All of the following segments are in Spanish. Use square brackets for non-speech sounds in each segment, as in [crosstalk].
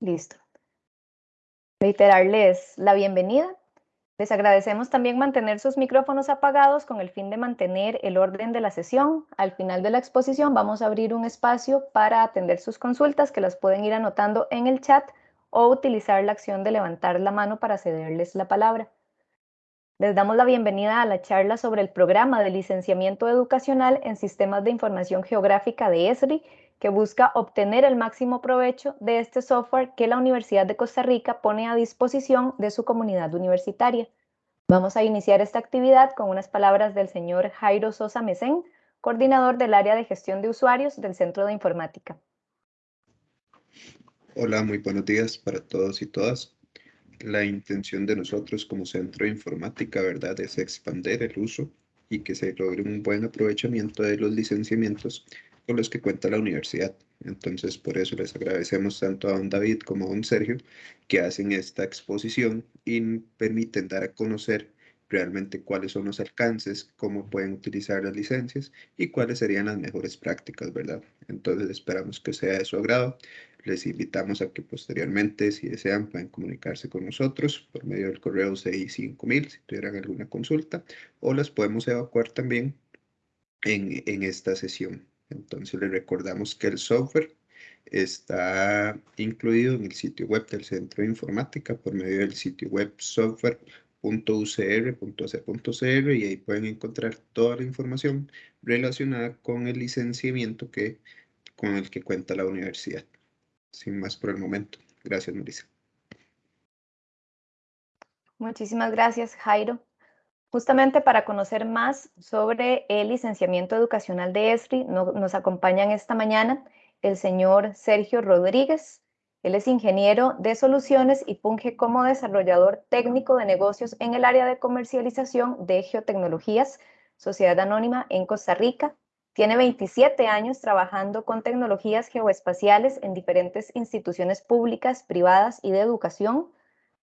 Listo. Reiterarles la bienvenida. Les agradecemos también mantener sus micrófonos apagados con el fin de mantener el orden de la sesión. Al final de la exposición vamos a abrir un espacio para atender sus consultas que las pueden ir anotando en el chat o utilizar la acción de levantar la mano para cederles la palabra. Les damos la bienvenida a la charla sobre el programa de licenciamiento educacional en sistemas de información geográfica de ESRI que busca obtener el máximo provecho de este software que la Universidad de Costa Rica pone a disposición de su comunidad universitaria. Vamos a iniciar esta actividad con unas palabras del señor Jairo Sosa Mesén, coordinador del área de gestión de usuarios del Centro de Informática. Hola, muy buenos días para todos y todas. La intención de nosotros como Centro de Informática, ¿verdad?, es expandir el uso y que se logre un buen aprovechamiento de los licenciamientos con los que cuenta la universidad. Entonces, por eso les agradecemos tanto a don David como a don Sergio que hacen esta exposición y permiten dar a conocer realmente cuáles son los alcances, cómo pueden utilizar las licencias y cuáles serían las mejores prácticas, ¿verdad? Entonces esperamos que sea de su agrado. Les invitamos a que posteriormente, si desean, pueden comunicarse con nosotros por medio del correo CI5000 si tuvieran alguna consulta o las podemos evacuar también en, en esta sesión. Entonces les recordamos que el software está incluido en el sitio web del Centro de Informática por medio del sitio web software.ucr.ac.cr y ahí pueden encontrar toda la información relacionada con el licenciamiento que, con el que cuenta la universidad. Sin más por el momento. Gracias, Marisa. Muchísimas gracias, Jairo. Justamente para conocer más sobre el licenciamiento educacional de ESRI, nos acompañan esta mañana el señor Sergio Rodríguez. Él es ingeniero de soluciones y funge como desarrollador técnico de negocios en el área de comercialización de geotecnologías, Sociedad Anónima en Costa Rica. Tiene 27 años trabajando con tecnologías geoespaciales en diferentes instituciones públicas, privadas y de educación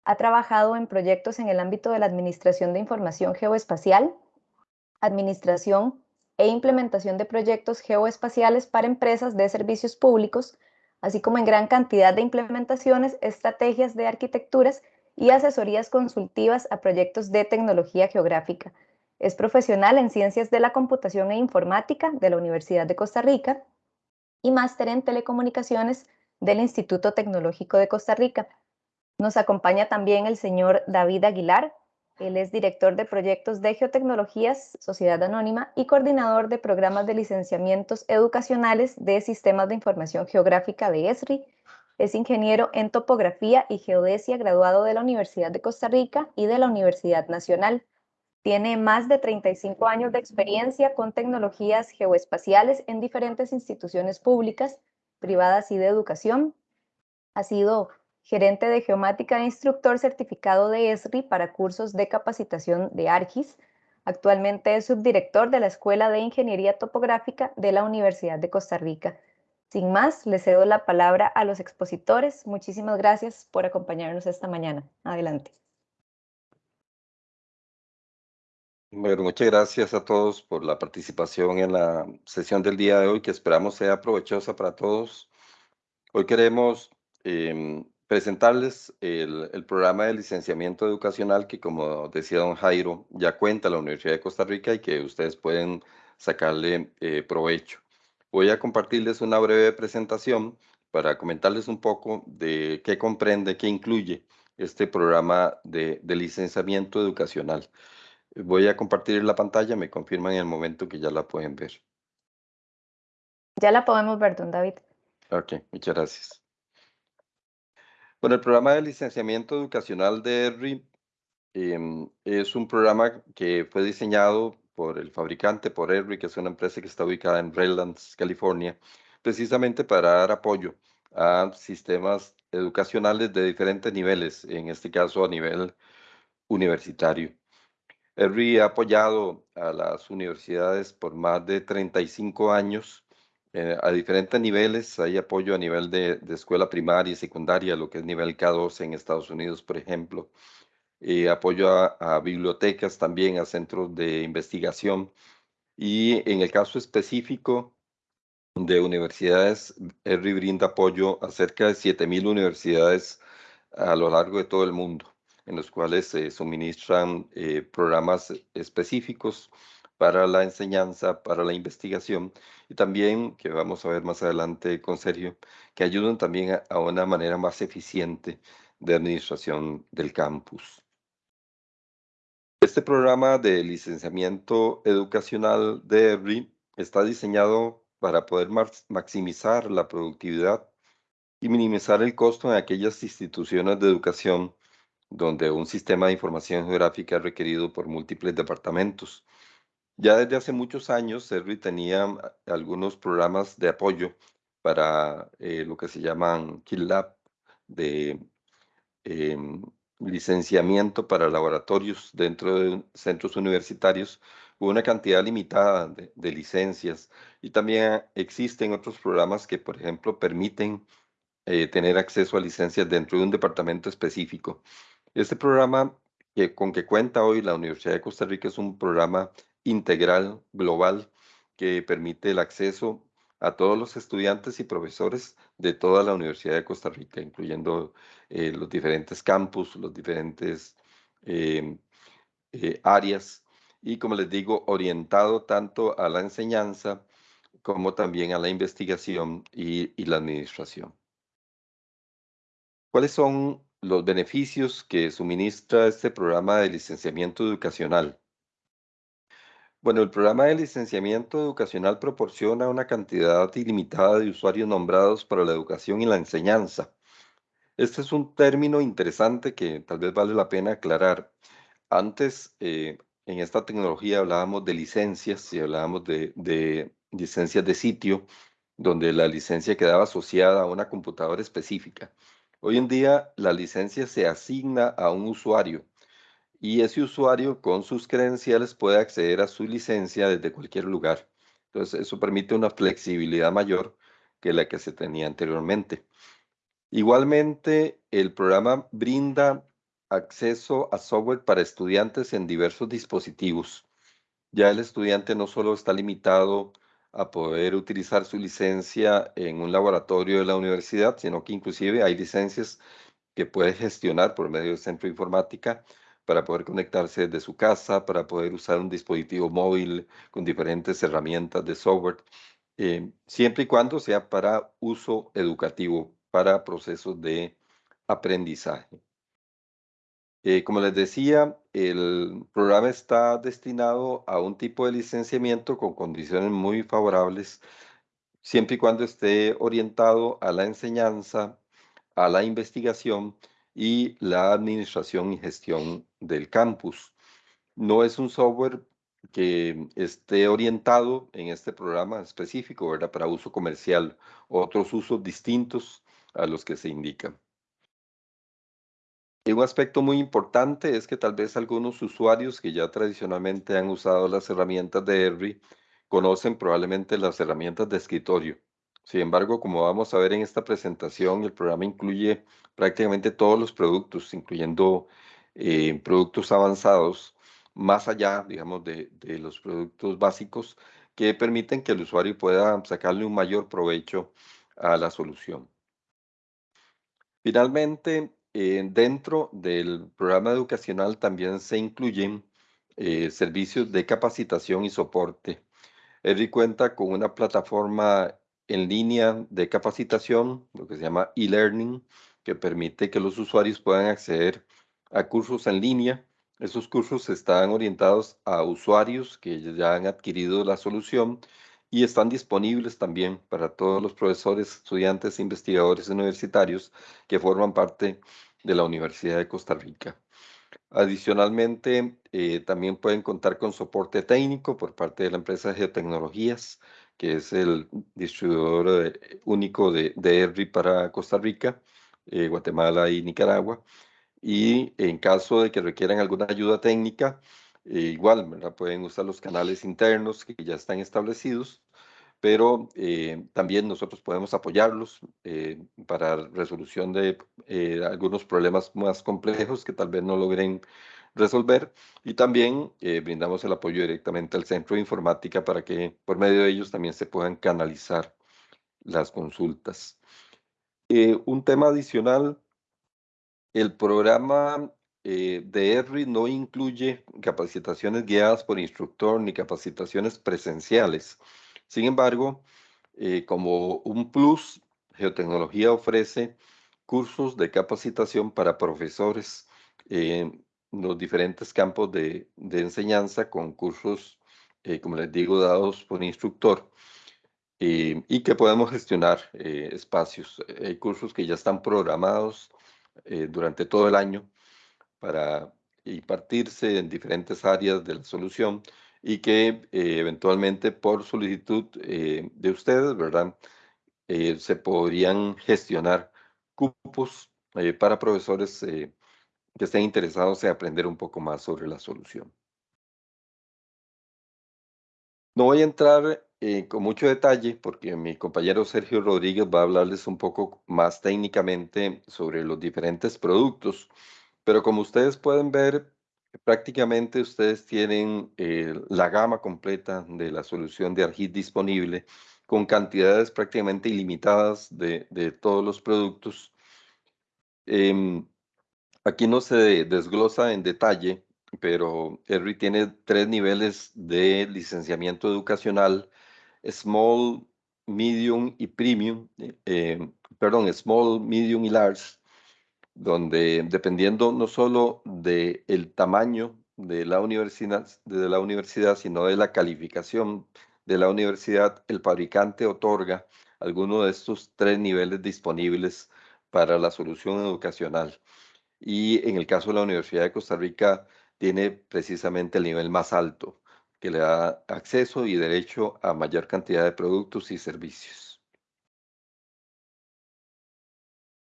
ha trabajado en proyectos en el ámbito de la Administración de Información Geoespacial, administración e implementación de proyectos geoespaciales para empresas de servicios públicos, así como en gran cantidad de implementaciones, estrategias de arquitecturas y asesorías consultivas a proyectos de tecnología geográfica. Es profesional en Ciencias de la Computación e Informática de la Universidad de Costa Rica y máster en Telecomunicaciones del Instituto Tecnológico de Costa Rica. Nos acompaña también el señor David Aguilar. Él es director de proyectos de geotecnologías, Sociedad Anónima, y coordinador de programas de licenciamientos educacionales de Sistemas de Información Geográfica de ESRI. Es ingeniero en topografía y geodesia graduado de la Universidad de Costa Rica y de la Universidad Nacional. Tiene más de 35 años de experiencia con tecnologías geoespaciales en diferentes instituciones públicas, privadas y de educación. Ha sido gerente de geomática e instructor certificado de ESRI para cursos de capacitación de ARGIS. Actualmente es subdirector de la Escuela de Ingeniería Topográfica de la Universidad de Costa Rica. Sin más, le cedo la palabra a los expositores. Muchísimas gracias por acompañarnos esta mañana. Adelante. Bueno, muchas gracias a todos por la participación en la sesión del día de hoy, que esperamos sea provechosa para todos. Hoy queremos eh, presentarles el, programa de licenciamiento educacional que, como decía don Jairo, ya cuenta la Universidad de Costa Rica y que ustedes pueden sacarle eh, provecho. Voy a compartirles una breve presentación para comentarles un poco de qué comprende, qué incluye este programa de, de licenciamiento educacional. Voy a compartir la pantalla, me confirman en el momento que ya la pueden ver. Ya la podemos ver, don David. Ok, muchas gracias. Bueno, el programa de licenciamiento educacional de ERRI em, es un programa que fue diseñado por el fabricante, por ERRI, que es una empresa que está ubicada en Redlands, California, precisamente para dar apoyo a sistemas educacionales de diferentes niveles, en este caso a nivel universitario. ERRI ha apoyado a las universidades por más de 35 años eh, a diferentes niveles. Hay apoyo a nivel de, escuela primaria y secundaria, lo que es nivel K2 en Estados Unidos, por ejemplo. Eh, apoyo a, bibliotecas también, a centros de investigación. Y en el caso específico de universidades. ERRI brinda apoyo a cerca de 7.000 universidades a lo largo de todo el mundo, en los cuales se suministran eh, programas específicos para la enseñanza, para la investigación y también, que vamos a ver más adelante con Sergio, que ayudan también a, una manera más eficiente de administración del campus. Este programa de licenciamiento educacional de EBRI está diseñado para poder maximizar la productividad y minimizar el costo en aquellas instituciones de educación donde un sistema de información geográfica es requerido por múltiples departamentos ya desde hace muchos años, Servi tenía algunos programas de apoyo para eh, lo que se llaman Kill Lab, de em, licenciamiento para laboratorios dentro de centros universitarios, una cantidad limitada de, de, licencias. Y también existen otros programas que, por ejemplo, permiten eh, tener acceso a licencias dentro de un departamento específico. Este programa que, con que cuenta hoy la Universidad de Costa Rica es un programa integral, global, que permite el acceso a todos los estudiantes y profesores de toda la Universidad de Costa Rica, incluyendo eh, los diferentes campus, los diferentes em, eh, áreas, y como les digo, orientado tanto a la enseñanza como también a la investigación y, y la administración. ¿Cuáles son los beneficios que suministra este programa de licenciamiento educacional? Bueno, el programa de licenciamiento educacional proporciona una cantidad ilimitada de usuarios nombrados para la educación y la enseñanza. Este es un término interesante que tal vez vale la pena aclarar. Antes, eh, en esta tecnología hablábamos de licencias y hablábamos de, de licencias de sitio, donde la licencia quedaba asociada a una computadora específica. Hoy en día, la licencia se asigna a un usuario y ese usuario con sus credenciales puede acceder a su licencia desde cualquier lugar. Entonces, eso permite una flexibilidad mayor que la que se tenía anteriormente. Igualmente, el programa brinda acceso a software para estudiantes en diversos dispositivos. Ya el estudiante no solo está limitado a poder utilizar su licencia en un laboratorio de la universidad, sino que inclusive hay licencias que puede gestionar por medio del centro de informática para poder conectarse desde su casa, para poder usar un dispositivo móvil con diferentes herramientas de software, eh, siempre y cuando sea para uso educativo, para procesos de aprendizaje. Eh, como les decía, el programa está destinado a un tipo de licenciamiento con condiciones muy favorables, siempre y cuando esté orientado a la enseñanza, a la investigación y la administración y gestión del campus. No es un software que esté orientado en este programa específico, ¿verdad? Para uso comercial, otros usos distintos a los que se indican. Y un aspecto muy importante es que tal vez algunos usuarios que ya tradicionalmente han usado las herramientas de ERRI conocen probablemente las herramientas de escritorio. Sin embargo, como vamos a ver en esta presentación, el programa incluye prácticamente todos los productos, incluyendo eh, productos avanzados, más allá, digamos, de, los productos básicos que permiten que el usuario pueda sacarle un mayor provecho a la solución. Finalmente, eh, dentro del programa educacional también se incluyen eh, servicios de capacitación y soporte. ERI cuenta con una plataforma en línea de capacitación, lo que se llama e-learning, que permite que los usuarios puedan acceder a cursos en línea. Esos cursos están orientados a usuarios que ya han adquirido la solución y están disponibles también para todos los profesores, estudiantes e investigadores universitarios que forman parte de la Universidad de Costa Rica. Adicionalmente, eh, también pueden contar con soporte técnico por parte de la empresa de Geotecnologías, que es el distribuidor eh, único de, de ERRI para Costa Rica, eh, Guatemala y Nicaragua. Y en caso de que requieran alguna ayuda técnica, eh, igual pueden usar los canales internos que ya están establecidos, pero también nosotros podemos apoyarlos para resolución de algunos problemas más complejos que tal vez no logren resolver y también eh, brindamos el apoyo directamente al centro de informática para que por medio de ellos también se puedan canalizar las consultas. Eh, un tema adicional, el programa eh, de ERRI no incluye capacitaciones guiadas por instructor ni capacitaciones presenciales. Sin embargo, eh, como un plus, Geotecnología ofrece cursos de capacitación para profesores en los diferentes campos de, enseñanza con cursos, como les digo, dados por instructor. Eh, y que podemos gestionar eh, espacios. Hay cursos que ya están programados eh, durante todo el año para impartirse en diferentes áreas de la solución y que eventualmente por solicitud de ustedes, ¿verdad? se podrían gestionar cupos para profesores que estén interesados en aprender un poco más sobre la solución. No voy a entrar eh, con mucho detalle porque mi compañero Sergio Rodríguez va a hablarles un poco más técnicamente sobre los diferentes productos, pero como ustedes pueden ver, prácticamente ustedes tienen eh, la gama completa de la solución de ARGIS disponible con cantidades prácticamente ilimitadas de, todos los productos. Em, aquí no se desglosa en detalle pero ERRI tiene tres niveles de licenciamiento educacional, Small, Medium y Premium, eh, perdón, Small, Medium y Large, donde dependiendo no solo del el tamaño de la, universidad, de la universidad, sino de la calificación de la universidad, el fabricante otorga alguno de estos tres niveles disponibles para la solución educacional. Y en el caso de la Universidad de Costa Rica, tiene precisamente el nivel más alto, le da acceso y derecho a mayor cantidad de productos y servicios.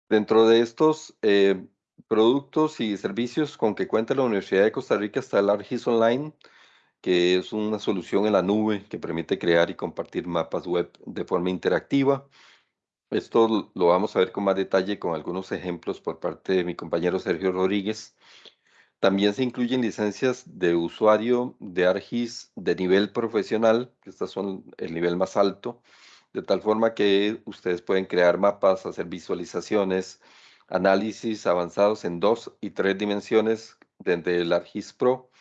Dentro de estos eh, productos y servicios con que cuenta la Universidad de Costa Rica está el ARGIS Online, que es una solución en la nube que permite crear y compartir mapas web de forma interactiva. Esto lo vamos a ver con más detalle con algunos ejemplos por parte de mi compañero Sergio Rodríguez. También se incluyen licencias de usuario de ARGIS de nivel profesional, que estas son el nivel más alto, de tal forma que ustedes pueden crear mapas, hacer visualizaciones, análisis avanzados en dos y tres dimensiones desde el ARGIS Pro.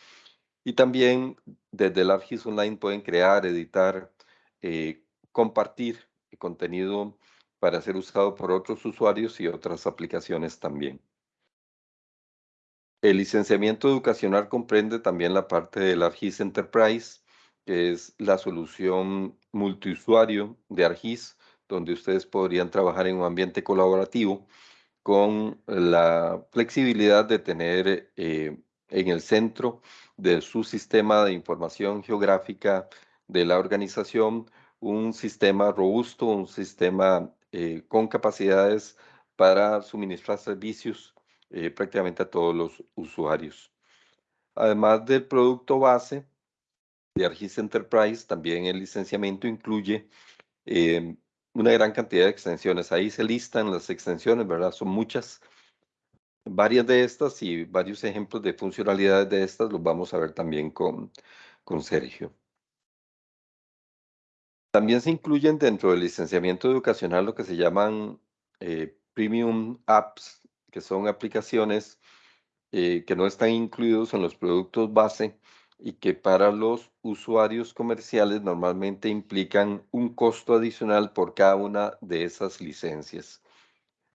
Y también desde el ARGIS Online pueden crear, editar, eh, compartir contenido para ser usado por otros usuarios y otras aplicaciones también. El licenciamiento educacional comprende también la parte del ARGIS Enterprise, que es la solución multiusuario de ARGIS, donde ustedes podrían trabajar en un ambiente colaborativo con la flexibilidad de tener eh, en el centro de su sistema de información geográfica de la organización un sistema robusto, un sistema eh, con capacidades para suministrar servicios eh, prácticamente a todos los usuarios. Además del producto base de ARGIS Enterprise, también el licenciamiento incluye em, una gran cantidad de extensiones. Ahí se listan las extensiones, ¿verdad? Son muchas. Varias de estas y varios ejemplos de funcionalidades de estas los vamos a ver también con, con Sergio. También se incluyen dentro del licenciamiento educacional lo que se llaman eh, Premium Apps que son aplicaciones eh, que no están incluidos en los productos base y que para los usuarios comerciales normalmente implican un costo adicional por cada una de esas licencias.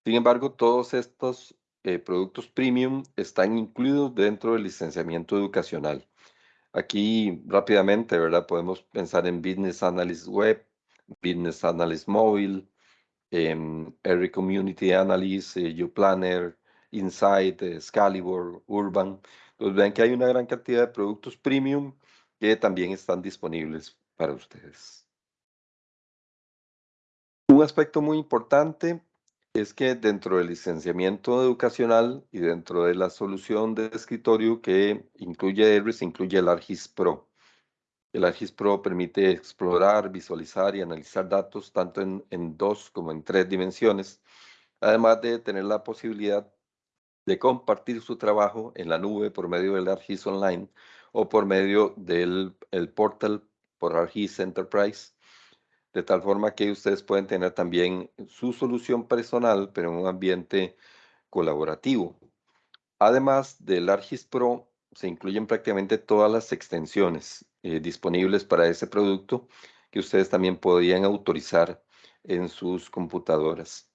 Sin embargo, todos estos eh, productos premium están incluidos dentro del licenciamiento educacional. Aquí rápidamente, ¿verdad? Podemos pensar en Business Analyst Web, Business Analyst Mobile, eh, Every Community Analyst, eh, YouPlanner, Insight, Excalibur, Urban. Pues ven que hay una gran cantidad de productos premium que también están disponibles para ustedes. Un aspecto muy importante es que dentro del licenciamiento educacional y dentro de la solución de escritorio que incluye ERIS, incluye el ARGIS Pro. El ARGIS Pro permite explorar, visualizar y analizar datos tanto en, dos como en tres dimensiones, además de tener la posibilidad de compartir su trabajo en la nube por medio del ARGIS Online o por medio del el portal por ARGIS Enterprise, de tal forma que ustedes pueden tener también su solución personal, pero en un ambiente colaborativo. Además del ARGIS Pro, se incluyen prácticamente todas las extensiones eh, disponibles para ese producto que ustedes también podrían autorizar en sus computadoras.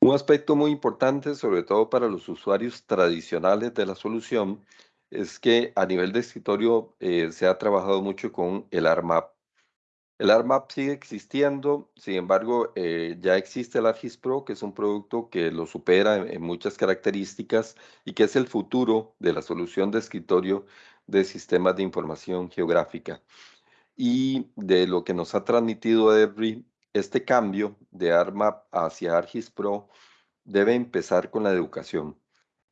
Un aspecto muy importante, sobre todo para los usuarios tradicionales de la solución, es que a nivel de escritorio eh, se ha trabajado mucho con el ARMAP. El ARMAP sigue existiendo, sin embargo, eh, ya existe el ARGIS Pro, que es un producto que lo supera en, muchas características y que es el futuro de la solución de escritorio de sistemas de información geográfica. Y de lo que nos ha transmitido Every, este cambio de ARMAP hacia ARGIS Pro debe empezar con la educación.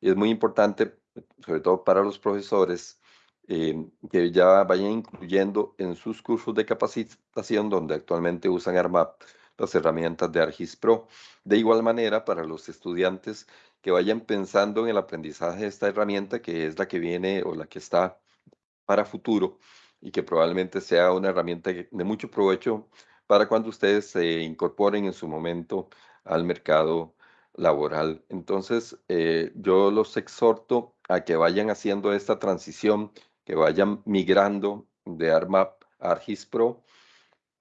es muy importante, sobre todo para los profesores, Em, que ya vayan incluyendo en sus cursos de capacitación donde actualmente usan ARMAP las herramientas de ARGIS Pro. De igual manera, para los estudiantes que vayan pensando en el aprendizaje de esta herramienta, que es la que viene o la que está para futuro y que probablemente sea una herramienta de mucho provecho para cuando ustedes se incorporen en su momento al mercado laboral. Entonces, eh, yo los exhorto a que vayan haciendo esta transición que vayan migrando de ARMAP a ARGIS Pro.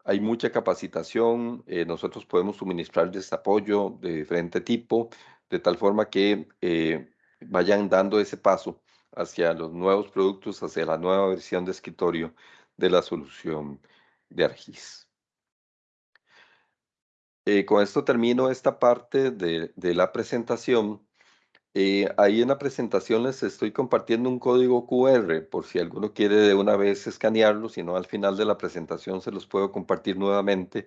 Hay mucha capacitación, eh, nosotros podemos suministrarles apoyo de diferente tipo, de tal forma que eh, vayan dando ese paso hacia los nuevos productos, hacia la nueva versión de escritorio de la solución de ARGIS. Eh, con esto termino esta parte de la presentación eh, ahí en la presentación les estoy compartiendo un código QR por si alguno quiere de una vez escanearlo, si no al final de la presentación se los puedo compartir nuevamente,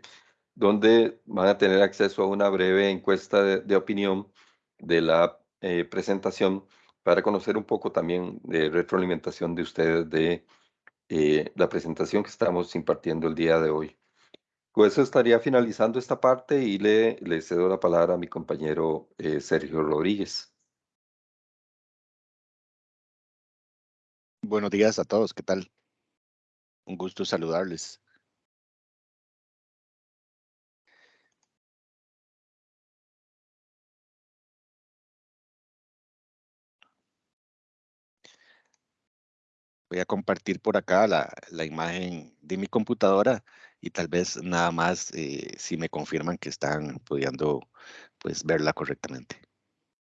donde van a tener acceso a una breve encuesta de, opinión de la eh, presentación para conocer un poco también de retroalimentación de ustedes de eh, la presentación que estamos impartiendo el día de hoy. Con eso estaría finalizando esta parte y le, le cedo la palabra a mi compañero Sergio Rodríguez. Buenos días a todos, ¿qué tal? Un gusto saludarles. Voy a compartir por acá la, imagen de mi computadora y tal vez nada más eh, si me confirman que están pudiendo pues, verla correctamente.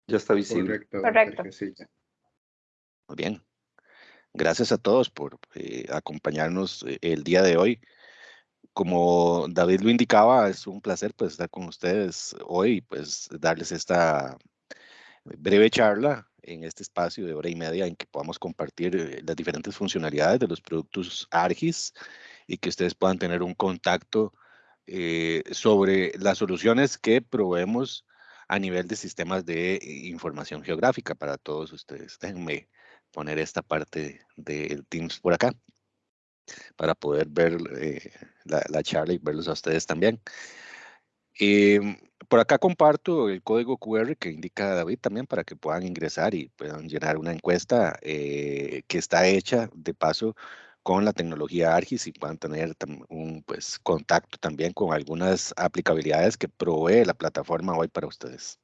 Ya está visible. Correcto. Muy bien. Gracias a todos por eh, acompañarnos eh, el día de hoy. Como David lo indicaba, es un placer pues, estar con ustedes hoy y pues, darles esta breve charla en este espacio de hora y media en que podamos compartir eh, las diferentes funcionalidades de los productos ARGIS y que ustedes puedan tener un contacto sobre las soluciones que proveemos a nivel de sistemas de información geográfica para todos ustedes. Déjenme poner esta parte del Teams por acá para poder ver eh, la, charla y verlos a ustedes también. Em, por acá comparto el código QR que indica David también para que puedan ingresar y puedan llenar una encuesta eh, que está hecha de paso con la tecnología ARGIS y puedan tener un pues, contacto también con algunas aplicabilidades que provee la plataforma hoy para ustedes.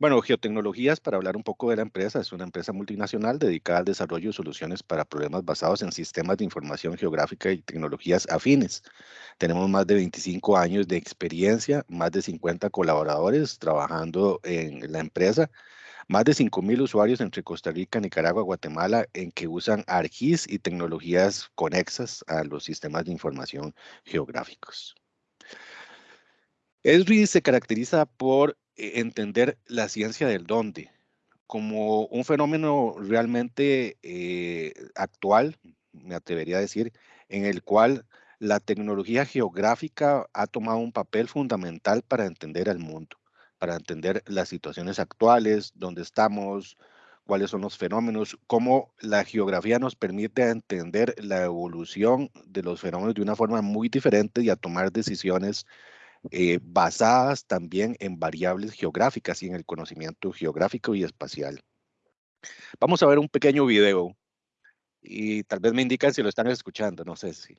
Bueno, Geotecnologías, para hablar un poco de la empresa, es una empresa multinacional dedicada al desarrollo de soluciones para problemas basados en sistemas de información geográfica y tecnologías afines. Tenemos más de 25 años de experiencia, más de 50 colaboradores trabajando en la empresa, más de 5.000 usuarios entre Costa Rica, Nicaragua, Guatemala, en que usan ARGIS y tecnologías conexas a los sistemas de información geográficos. ESRI se caracteriza por entender la ciencia del dónde como un fenómeno realmente eh, actual, me atrevería a decir, en el cual la tecnología geográfica ha tomado un papel fundamental para entender al mundo, para entender las situaciones actuales, dónde estamos, cuáles son los fenómenos, cómo la geografía nos permite entender la evolución de los fenómenos de una forma muy diferente y a tomar decisiones eh, basadas también en variables geográficas y en el conocimiento geográfico y espacial. Vamos a ver un pequeño video y tal vez me indican si lo están escuchando, no sé si.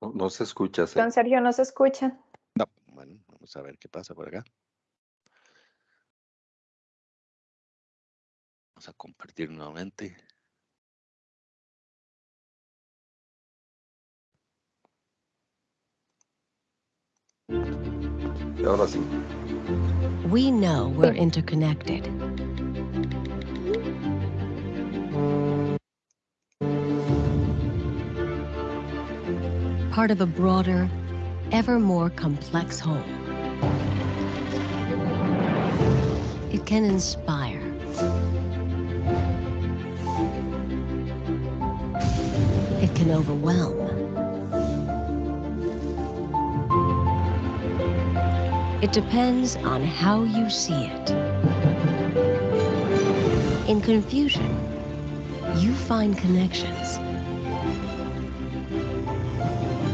No, se escucha. Don Sergio, no se escucha. No, bueno, vamos a ver qué pasa por acá. Vamos a compartir nuevamente. Y ahora sí. We know we're interconnected. Part of a broader, ever more complex whole. It can inspire. Can overwhelm. It depends on how you see it. In confusion, you find connections.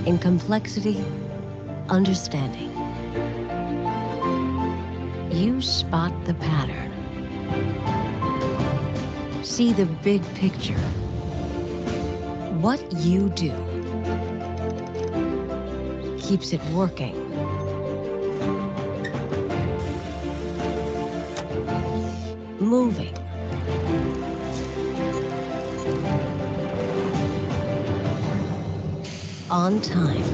In complexity, understanding. You spot the pattern. See the big picture. What you do keeps it working. moving. On time.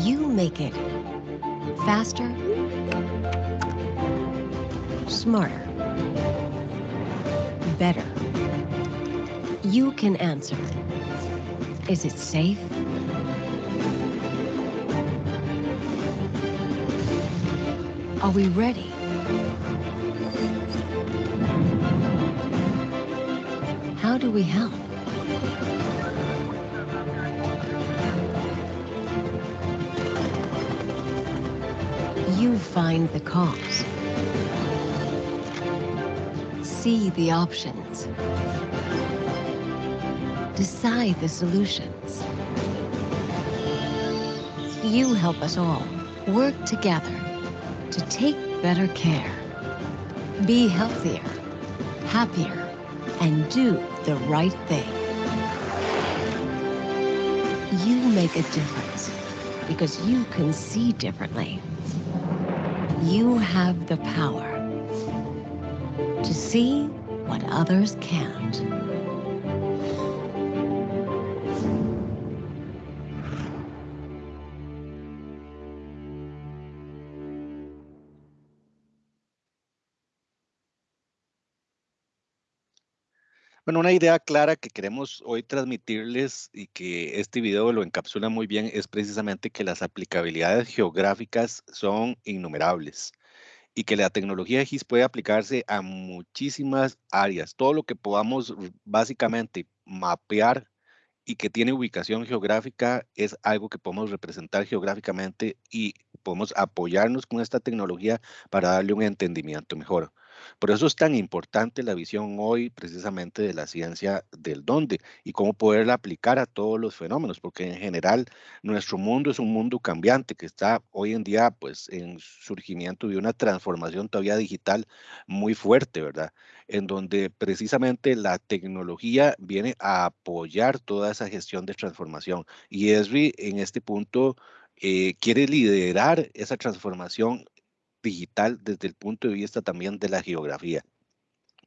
You make it faster, smarter, better. You can answer. Is it safe? Are we ready? How do we help? You find the cause. See the options. Decide the solutions. You help us all work together to take better care, be healthier, happier, and do the right thing. You make a difference because you can see differently. You have the power see what others can't. Bueno, una idea clara que queremos hoy transmitirles y que este video lo encapsula muy bien es precisamente que las aplicabilidades geográficas son innumerables y que la tecnología GIS puede aplicarse a muchísimas áreas. Todo lo que podamos básicamente mapear y que tiene ubicación geográfica es algo que podemos representar geográficamente y podemos apoyarnos con esta tecnología para darle un entendimiento mejor. Por eso es tan importante la visión hoy precisamente de la ciencia del dónde y cómo poderla aplicar a todos los fenómenos, porque en general nuestro mundo es un mundo cambiante que está hoy en día pues en surgimiento de una transformación todavía digital muy fuerte, ¿verdad? En donde precisamente la tecnología viene a apoyar toda esa gestión de transformación. Y ESRI en este punto eh, quiere liderar esa transformación digital desde el punto de vista también de la geografía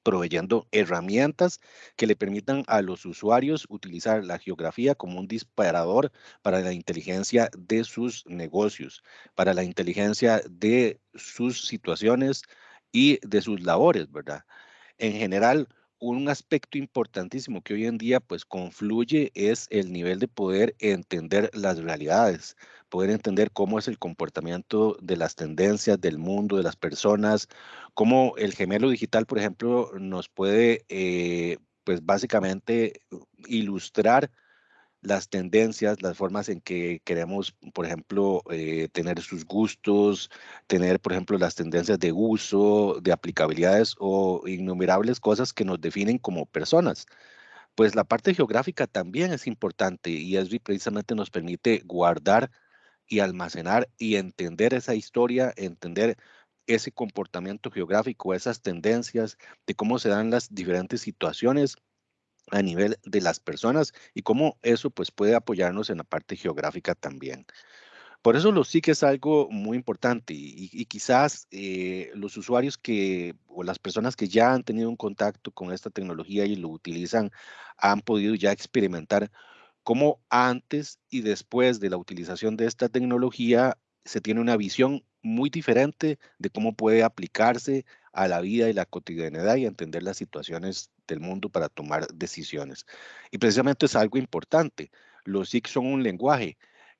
proveyendo herramientas que le permitan a los usuarios utilizar la geografía como un disparador para la inteligencia de sus negocios, para la inteligencia de sus situaciones y de sus labores, ¿verdad? En general, un aspecto importantísimo que hoy en día pues confluye es el nivel de poder entender las realidades, poder entender cómo es el comportamiento de las tendencias del mundo, de las personas, cómo el gemelo digital, por ejemplo, nos puede, eh, pues básicamente ilustrar las tendencias, las formas en que queremos, por ejemplo, eh, tener sus gustos, tener, por ejemplo, las tendencias de uso, de aplicabilidades o innumerables cosas que nos definen como personas. Pues la parte geográfica también es importante y ESRI precisamente nos permite guardar y almacenar y entender esa historia, entender ese comportamiento geográfico, esas tendencias, de cómo se dan las diferentes situaciones a nivel de las personas y cómo eso pues puede apoyarnos en la parte geográfica también. Por eso lo sí que es algo muy importante y, quizás eh, los usuarios que o las personas que ya han tenido un contacto con esta tecnología y lo utilizan han podido ya experimentar cómo antes y después de la utilización de esta tecnología se tiene una visión muy diferente de cómo puede aplicarse a la vida y la cotidianidad y entender las situaciones del mundo para tomar decisiones. Y precisamente es algo importante. Los SIC son un lenguaje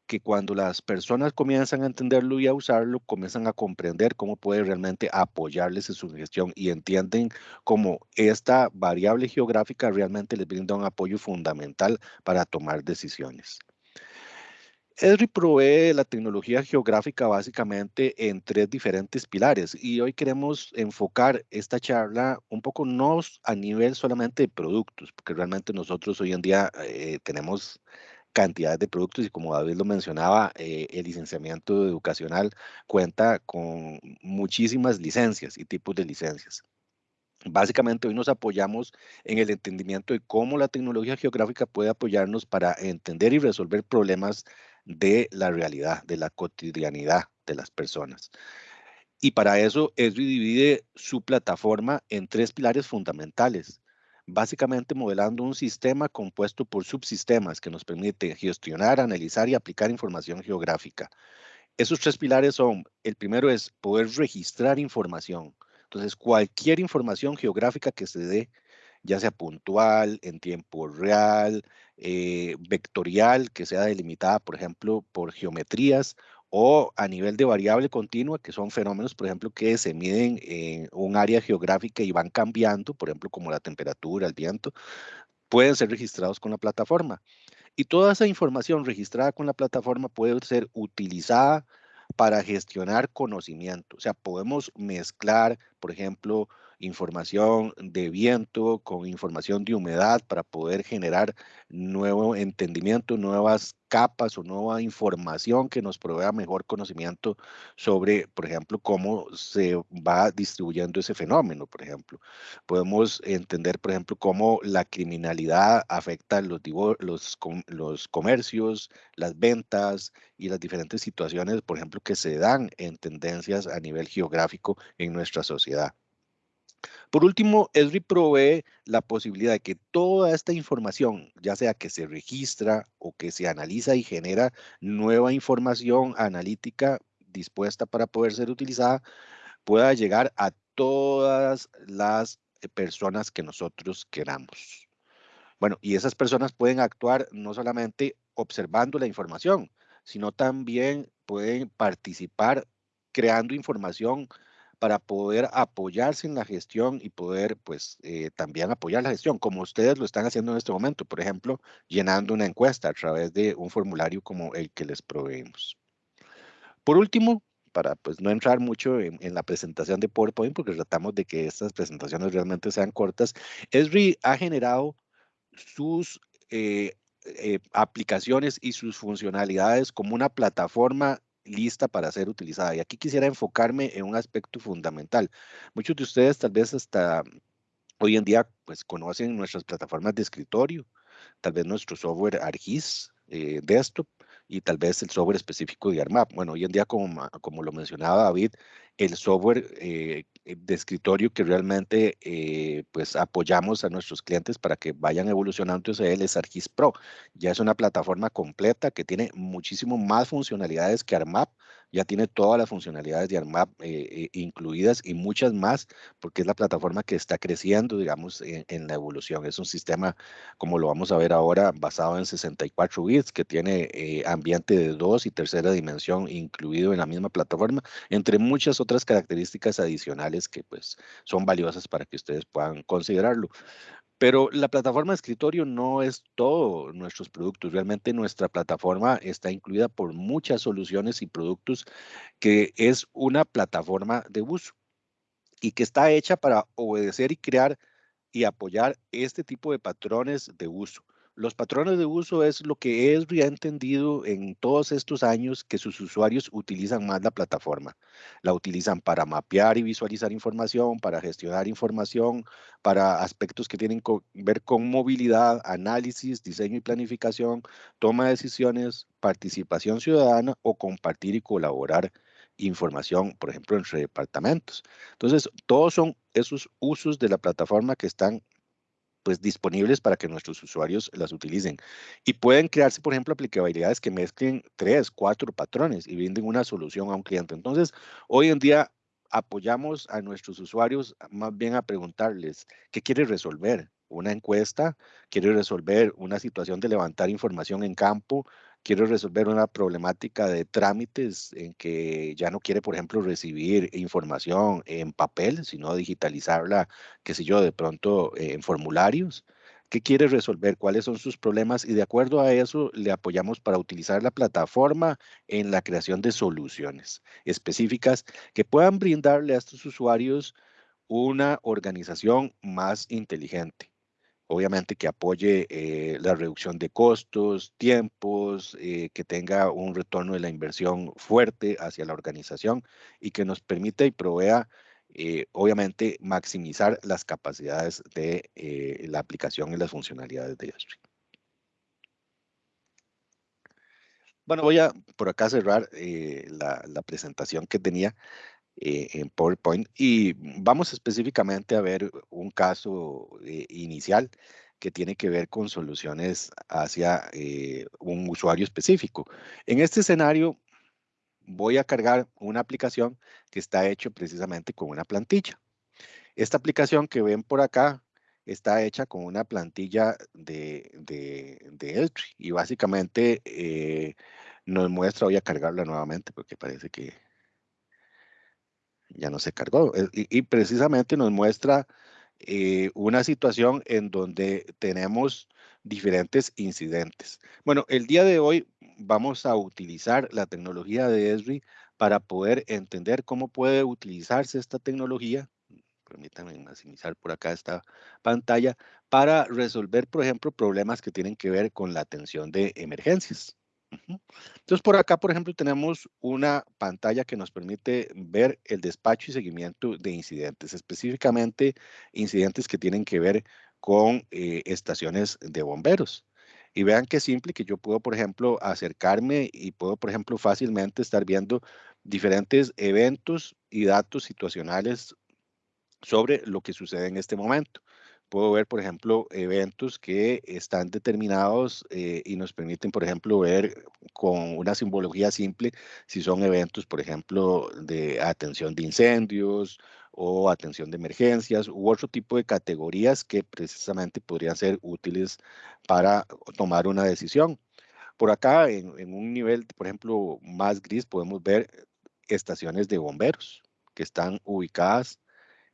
que cuando las personas comienzan a entenderlo y a usarlo, comienzan a comprender cómo puede realmente apoyarles en su gestión y entienden cómo esta variable geográfica realmente les brinda un apoyo fundamental para tomar decisiones. Esri provee la tecnología geográfica básicamente en tres diferentes pilares y hoy queremos enfocar esta charla un poco no a nivel solamente de productos, porque realmente nosotros hoy en día eh, tenemos cantidad de productos y como David lo mencionaba, eh, el licenciamiento educacional cuenta con muchísimas licencias y tipos de licencias. Básicamente hoy nos apoyamos en el entendimiento de cómo la tecnología geográfica puede apoyarnos para entender y resolver problemas de la realidad, de la cotidianidad de las personas. Y para eso Esri divide su plataforma en tres pilares fundamentales, básicamente modelando un sistema compuesto por subsistemas que nos permite gestionar, analizar y aplicar información geográfica. Esos tres pilares son, el primero es poder registrar información. Entonces, cualquier información geográfica que se dé ya sea puntual, en tiempo real, eh, vectorial, que sea delimitada, por ejemplo, por geometrías, o a nivel de variable continua, que son fenómenos, por ejemplo, que se miden en un área geográfica y van cambiando, por ejemplo, como la temperatura, el viento, pueden ser registrados con la plataforma. Y toda esa información registrada con la plataforma puede ser utilizada para gestionar conocimiento. O sea, podemos mezclar, por ejemplo, información de viento con información de humedad para poder generar nuevo entendimiento, nuevas capas o nueva información que nos provea mejor conocimiento sobre, por ejemplo, cómo se va distribuyendo ese fenómeno, por ejemplo. Podemos entender, por ejemplo, cómo la criminalidad afecta los, los, los comercios, las ventas y las diferentes situaciones, por ejemplo, que se dan en tendencias a nivel geográfico en nuestra sociedad. Por último, Esri provee la posibilidad de que toda esta información, ya sea que se registra o que se analiza y genera nueva información analítica dispuesta para poder ser utilizada, pueda llegar a todas las eh, personas que nosotros queramos. Bueno, y esas personas pueden actuar no solamente observando la información, sino también pueden participar creando información para poder apoyarse en la gestión y poder pues eh, también apoyar la gestión, como ustedes lo están haciendo en este momento, por ejemplo, llenando una encuesta a través de un formulario como el que les proveemos. Por último, para pues no entrar mucho en, la presentación de PowerPoint, porque tratamos de que estas presentaciones realmente sean cortas, Esri ha generado sus eh, eh, aplicaciones y sus funcionalidades como una plataforma lista para ser utilizada. Y aquí quisiera enfocarme en un aspecto fundamental. Muchos de ustedes tal vez hasta hoy en día pues conocen nuestras plataformas de escritorio, tal vez nuestro software ArcGIS, eh, desktop y tal vez el software específico de ARMAP. Bueno, hoy en día, como, como lo mencionaba David, el software eh, de escritorio que realmente eh, pues apoyamos a nuestros clientes para que vayan evolucionando es ArcGIS Pro. Ya es una plataforma completa que tiene muchísimo más funcionalidades que ARMAP, ya tiene todas las funcionalidades de ARMAP incluidas y muchas más porque es la plataforma que está creciendo, digamos, en, la evolución. Es un sistema, como lo vamos a ver ahora, basado en 64 bits que tiene ambiente de dos y tercera dimensión incluido en la misma plataforma, entre muchas otras características adicionales que pues son valiosas para que ustedes puedan considerarlo. Pero la plataforma de escritorio no es todo nuestros productos. Realmente nuestra plataforma está incluida por muchas soluciones y productos que es una plataforma de uso y que está hecha para obedecer y crear y apoyar este tipo de patrones de uso. Los patrones de uso es lo que ha entendido en todos estos años que sus usuarios utilizan más la plataforma. La utilizan para mapear y visualizar información, para gestionar información, para aspectos que tienen que ver con movilidad, análisis, diseño y planificación, toma de decisiones, participación ciudadana o compartir y colaborar información, por ejemplo, entre departamentos. Entonces, todos son esos usos de la plataforma que están pues disponibles para que nuestros usuarios las utilicen. Y pueden crearse, por ejemplo, aplicabilidades que mezclen tres, cuatro patrones y brinden una solución a un cliente. Entonces, hoy en día apoyamos a nuestros usuarios más bien a preguntarles qué quiere resolver. Una encuesta, quiere resolver una situación de levantar información en campo, quiere resolver una problemática de trámites en que ya no quiere, por ejemplo, recibir información en papel, sino digitalizarla, qué sé yo, de pronto eh, en formularios. ¿Qué quiere resolver? ¿Cuáles son sus problemas? Y de acuerdo a eso, le apoyamos para utilizar la plataforma en la creación de soluciones específicas que puedan brindarle a estos usuarios una organización más inteligente obviamente que apoye eh, la reducción de costos, tiempos, eh, que tenga un retorno de la inversión fuerte hacia la organización y que nos permita y provea, eh, obviamente, maximizar las capacidades de la aplicación y las funcionalidades de Yastream. Bueno, voy a por acá cerrar la presentación que tenía. Eh, en PowerPoint y vamos específicamente a ver un caso eh, inicial que tiene que ver con soluciones hacia eh, un usuario específico. En este escenario voy a cargar una aplicación que está hecho precisamente con una plantilla. Esta aplicación que ven por acá está hecha con una plantilla de, de, de y básicamente nos muestra, voy a cargarla nuevamente porque parece que ya no se cargó. Eh, y, precisamente nos muestra eh, una situación en donde tenemos diferentes incidentes. Bueno, el día de hoy vamos a utilizar la tecnología de Esri para poder entender cómo puede utilizarse esta tecnología. Permítanme maximizar por acá esta pantalla para resolver, por ejemplo, problemas que tienen que ver con la atención de emergencias. Entonces, por acá, por ejemplo, tenemos una pantalla que nos permite ver el despacho y seguimiento de incidentes, específicamente incidentes que tienen que ver con eh, estaciones de bomberos. Y vean qué simple que yo puedo, por ejemplo, acercarme y puedo, por ejemplo, fácilmente estar viendo diferentes eventos y datos situacionales sobre lo que sucede en este momento puedo ver, por ejemplo, eventos que están determinados eh, y nos permiten, por ejemplo, ver con una simbología simple si son eventos, por ejemplo, de atención de incendios o atención de emergencias u otro tipo de categorías que precisamente podrían ser útiles para tomar una decisión. Por acá, en, en un nivel, por ejemplo, más gris, podemos ver estaciones de bomberos que están ubicadas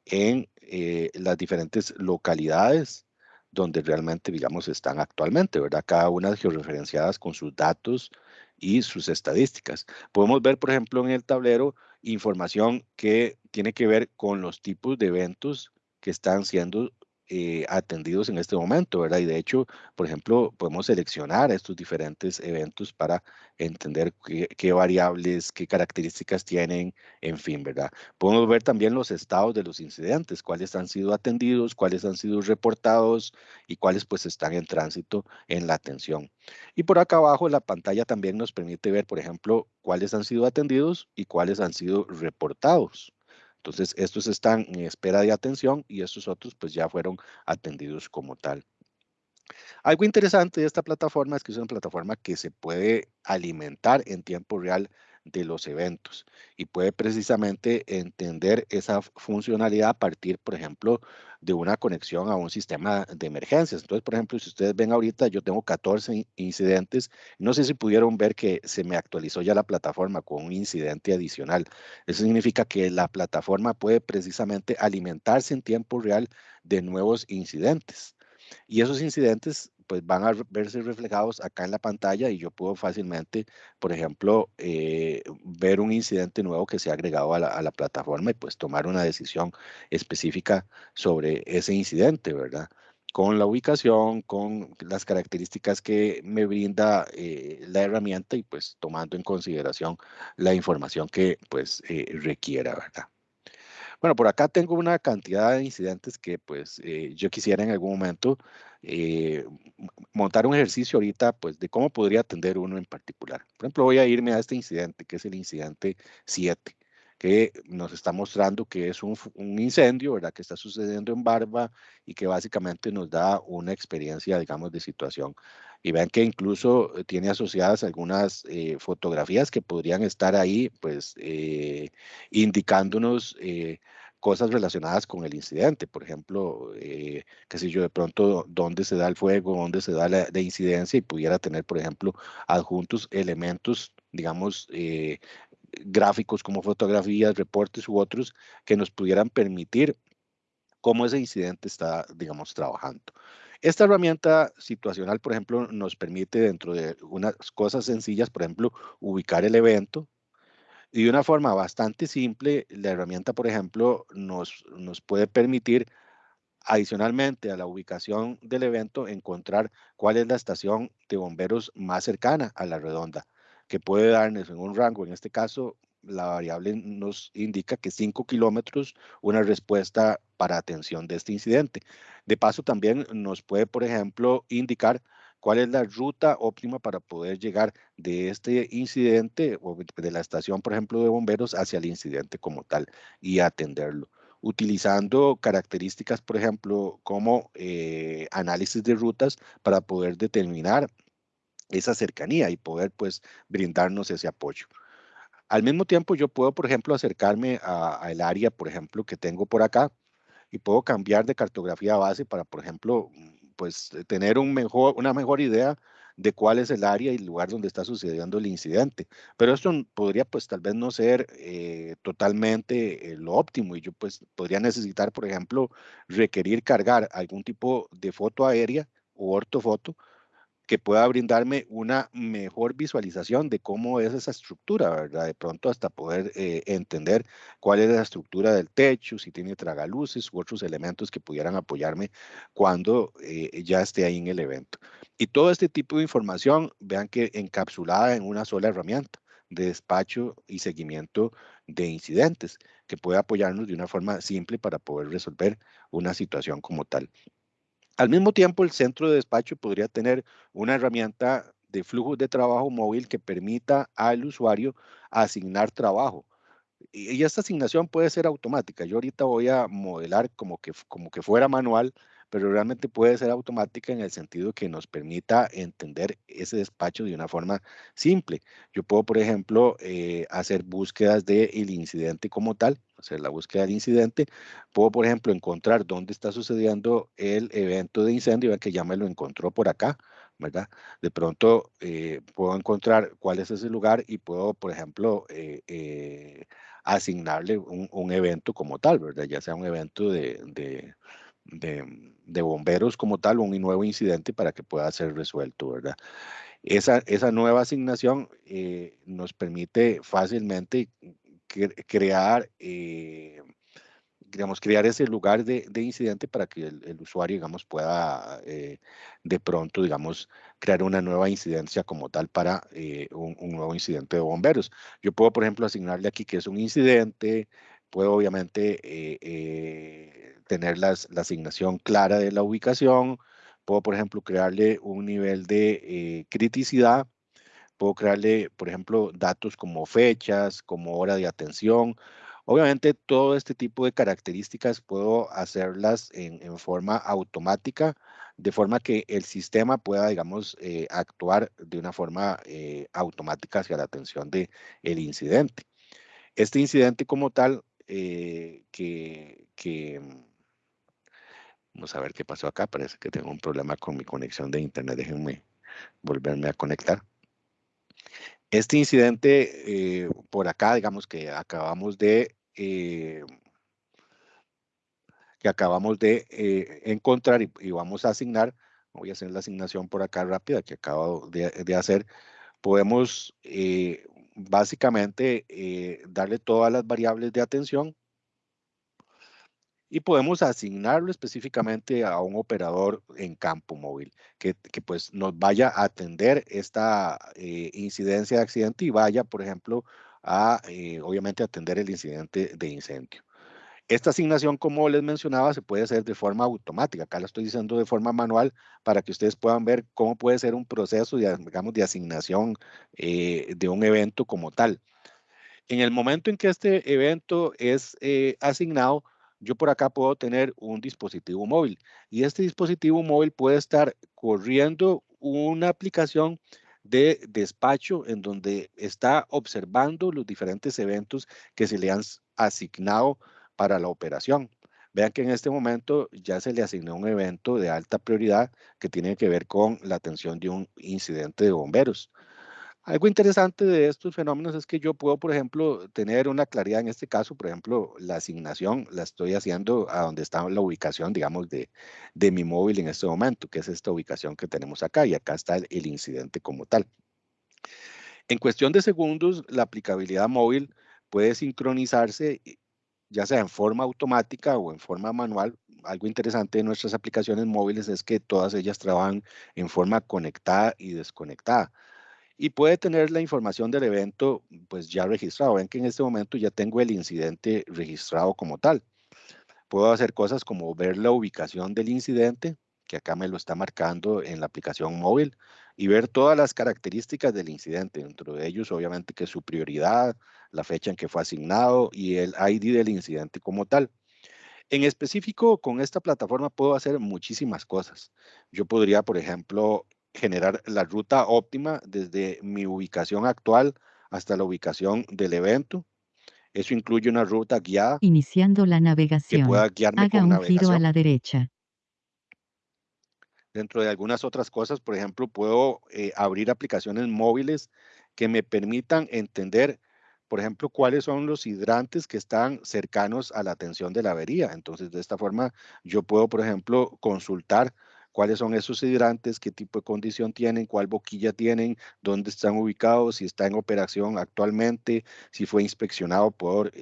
en eh, las diferentes localidades donde realmente, digamos, están actualmente, ¿verdad? Cada una georreferenciadas con sus datos y sus estadísticas. Podemos ver, por ejemplo, en el tablero información que tiene que ver con los tipos de eventos que están siendo eh, atendidos en este momento, ¿verdad? Y de hecho, por ejemplo, podemos seleccionar estos diferentes eventos para entender qué, variables, qué características tienen, en fin, ¿verdad? Podemos ver también los estados de los incidentes, cuáles han sido atendidos, cuáles han sido reportados y cuáles pues están en tránsito en la atención. Y por acá abajo la pantalla también nos permite ver, por ejemplo, cuáles han sido atendidos y cuáles han sido reportados. Entonces, estos están en espera de atención y estos otros pues ya fueron atendidos como tal. Algo interesante de esta plataforma es que es una plataforma que se puede alimentar en tiempo real de los eventos y puede precisamente entender esa funcionalidad a partir, por ejemplo, de una conexión a un sistema de emergencias. Entonces, por ejemplo, si ustedes ven ahorita, yo tengo 14 incidentes. No sé si pudieron ver que se me actualizó ya la plataforma con un incidente adicional. Eso significa que la plataforma puede precisamente alimentarse en tiempo real de nuevos incidentes. Y esos incidentes pues van a verse reflejados acá en la pantalla y yo puedo fácilmente, por ejemplo, eh, ver un incidente nuevo que se ha agregado a la, plataforma y pues tomar una decisión específica sobre ese incidente, ¿verdad? Con la ubicación, con las características que me brinda eh, la herramienta y pues tomando en consideración la información que pues eh, requiera, ¿verdad? Bueno, por acá tengo una cantidad de incidentes que pues eh, yo quisiera en algún momento eh, montar un ejercicio ahorita pues de cómo podría atender uno en particular. Por ejemplo, voy a irme a este incidente que es el incidente 7 que nos está mostrando que es un, un, incendio, ¿verdad? Que está sucediendo en Barba y que básicamente nos da una experiencia, digamos, de situación. Y vean que incluso eh, tiene asociadas algunas eh, fotografías que podrían estar ahí, pues, eh, indicándonos eh, cosas relacionadas con el incidente. Por ejemplo, eh, qué sé yo, de pronto dónde se da el fuego, dónde se da la, la incidencia y pudiera tener, por ejemplo, adjuntos elementos, digamos, eh, gráficos como fotografías, reportes u otros que nos pudieran permitir cómo ese incidente está, digamos, trabajando. Esta herramienta situacional, por ejemplo, nos permite dentro de unas cosas sencillas, por ejemplo, ubicar el evento. Y de una forma bastante simple, la herramienta, por ejemplo, nos, nos puede permitir adicionalmente a la ubicación del evento, encontrar cuál es la estación de bomberos más cercana a la redonda que puede darnos en un rango, en este caso la variable nos indica que 5 kilómetros una respuesta para atención de este incidente. De paso también nos puede, por ejemplo, indicar cuál es la ruta óptima para poder llegar de este incidente o de la estación, por ejemplo, de bomberos hacia el incidente como tal y atenderlo utilizando características, por ejemplo, como eh, análisis de rutas para poder determinar esa cercanía y poder pues brindarnos ese apoyo. Al mismo tiempo yo puedo, por ejemplo, acercarme al área, por ejemplo, que tengo por acá y puedo cambiar de cartografía base para, por ejemplo, pues tener un mejor, una mejor idea de cuál es el área y el lugar donde está sucediendo el incidente. Pero esto podría pues tal vez no ser eh, totalmente eh, lo óptimo y yo pues podría necesitar, por ejemplo, requerir cargar algún tipo de foto aérea o ortofoto que pueda brindarme una mejor visualización de cómo es esa estructura, ¿verdad? De pronto hasta poder eh, entender cuál es la estructura del techo, si tiene tragaluces u otros elementos que pudieran apoyarme cuando eh, ya esté ahí en el evento. Y todo este tipo de información, vean que encapsulada en una sola herramienta de despacho y seguimiento de incidentes, que puede apoyarnos de una forma simple para poder resolver una situación como tal. Al mismo tiempo, el centro de despacho podría tener una herramienta de flujo de trabajo móvil que permita al usuario asignar trabajo. Y esta asignación puede ser automática. Yo ahorita voy a modelar como que, como que fuera manual, pero realmente puede ser automática en el sentido que nos permita entender ese despacho de una forma simple. Yo puedo, por ejemplo, eh, hacer búsquedas del incidente como tal, hacer la búsqueda del incidente. Puedo, por ejemplo, encontrar dónde está sucediendo el evento de incendio, que ya me lo encontró por acá, ¿verdad? De pronto eh, puedo encontrar cuál es ese lugar y puedo, por ejemplo, eh, eh, asignarle un, un, evento como tal, ¿verdad? Ya sea un evento de, de, de, de bomberos como tal, un nuevo incidente para que pueda ser resuelto, ¿verdad? Esa, esa nueva asignación eh, nos permite fácilmente crear, eh, digamos, crear ese lugar de, de incidente para que el, el, usuario, digamos, pueda eh, de pronto, digamos, crear una nueva incidencia como tal para eh, un, un, nuevo incidente de bomberos. Yo puedo, por ejemplo, asignarle aquí que es un incidente, puedo obviamente eh, eh, tener la asignación clara de la ubicación, puedo, por ejemplo, crearle un nivel de criticidad, Puedo crearle, por ejemplo, datos como fechas, como hora de atención. Obviamente, todo este tipo de características puedo hacerlas en, forma automática, de forma que el sistema pueda, digamos, eh, actuar de una forma eh, automática hacia la atención del el incidente. Este incidente como tal, eh, que, que, vamos a ver qué pasó acá, parece que tengo un problema con mi conexión de internet, déjenme volverme a conectar. Este incidente eh, por acá, digamos que acabamos de, eh, que acabamos de eh, encontrar y, vamos a asignar, voy a hacer la asignación por acá rápida que acabo de, hacer, podemos eh, básicamente eh, darle todas las variables de atención y podemos asignarlo específicamente a un operador en campo móvil que, pues nos vaya a atender esta incidencia de accidente y vaya, por ejemplo, a obviamente atender el incidente de incendio. Esta asignación, como les mencionaba, se puede hacer de forma automática. Acá lo estoy diciendo de forma manual para que ustedes puedan ver cómo puede ser un proceso, de, digamos, de asignación eh, de un evento como tal. En el momento en que este evento es eh, asignado, yo por acá puedo tener un dispositivo móvil y este dispositivo móvil puede estar corriendo una aplicación de despacho en donde está observando los diferentes eventos que se le han asignado para la operación. Vean que en este momento ya se le asignó un evento de alta prioridad que tiene que ver con la atención de un incidente de bomberos. Algo interesante de estos fenómenos es que yo puedo, por ejemplo, tener una claridad en este caso, por ejemplo, la asignación la estoy haciendo a donde está la ubicación, digamos, de, de mi móvil en este momento, que es esta ubicación que tenemos acá, y acá está el incidente como tal. En cuestión de segundos, la aplicabilidad móvil puede sincronizarse ya sea en forma automática o en forma manual. Algo interesante de nuestras aplicaciones móviles es que todas ellas trabajan en forma conectada y desconectada. Y puede tener la información del evento pues ya registrado. Ven que en este momento ya tengo el incidente registrado como tal. Puedo hacer cosas como ver la ubicación del incidente, que acá me lo está marcando en la aplicación móvil, y ver todas las características del incidente, dentro de ellos obviamente que su prioridad, la fecha en que fue asignado y el ID del incidente como tal. En específico, con esta plataforma puedo hacer muchísimas cosas. Yo podría, por ejemplo, generar la ruta óptima desde mi ubicación actual hasta la ubicación del evento. Eso incluye una ruta guiada. Iniciando la navegación. Que pueda guiarme Haga un giro a la derecha. Dentro de algunas otras cosas, por ejemplo, puedo eh, abrir aplicaciones móviles que me permitan entender, por ejemplo, cuáles son los hidrantes que están cercanos a la atención de la avería. Entonces, de esta forma, yo puedo, por ejemplo, consultar cuáles son esos hidrantes, qué tipo de condición tienen, cuál boquilla tienen, dónde están ubicados, si está en operación actualmente, si fue inspeccionado por eh,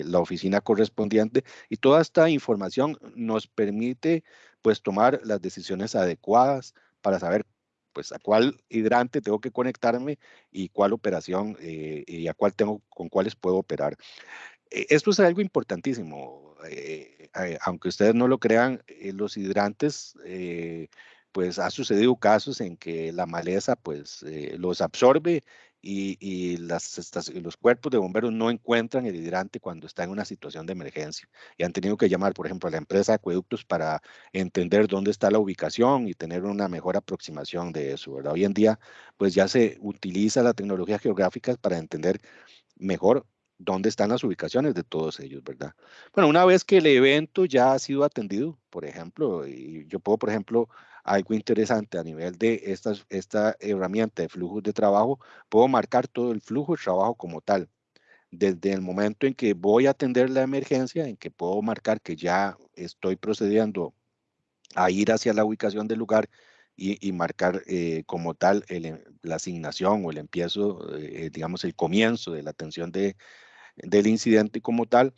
eh, la oficina correspondiente. Y toda esta información nos permite pues tomar las decisiones adecuadas para saber pues a cuál hidrante tengo que conectarme y cuál operación eh, y a cuál tengo, con cuáles puedo operar. E, esto es algo importantísimo. Eh, eh, aunque ustedes no lo crean, los hidrantes, pues ha sucedido casos en que la maleza pues los absorbe y, las, los cuerpos de bomberos no encuentran el hidrante cuando está en una situación de emergencia y han tenido que llamar, por ejemplo, a la empresa de acueductos para entender dónde está la ubicación y tener una mejor aproximación de eso. ¿verdad? Hoy en día, pues ya se utiliza la tecnología geográfica para entender mejor dónde están las ubicaciones de todos ellos, ¿verdad? Bueno, una vez que el evento ya ha sido atendido, por ejemplo, y yo puedo, por ejemplo, algo interesante a nivel de esta, esta herramienta de flujos de trabajo, puedo marcar todo el flujo de trabajo como tal. Desde el momento en que voy a atender la emergencia, en que puedo marcar que ya estoy procediendo a ir hacia la ubicación del lugar y, marcar eh, como tal el, la asignación o el empiezo, eh, digamos, el comienzo de la atención de, del incidente como tal,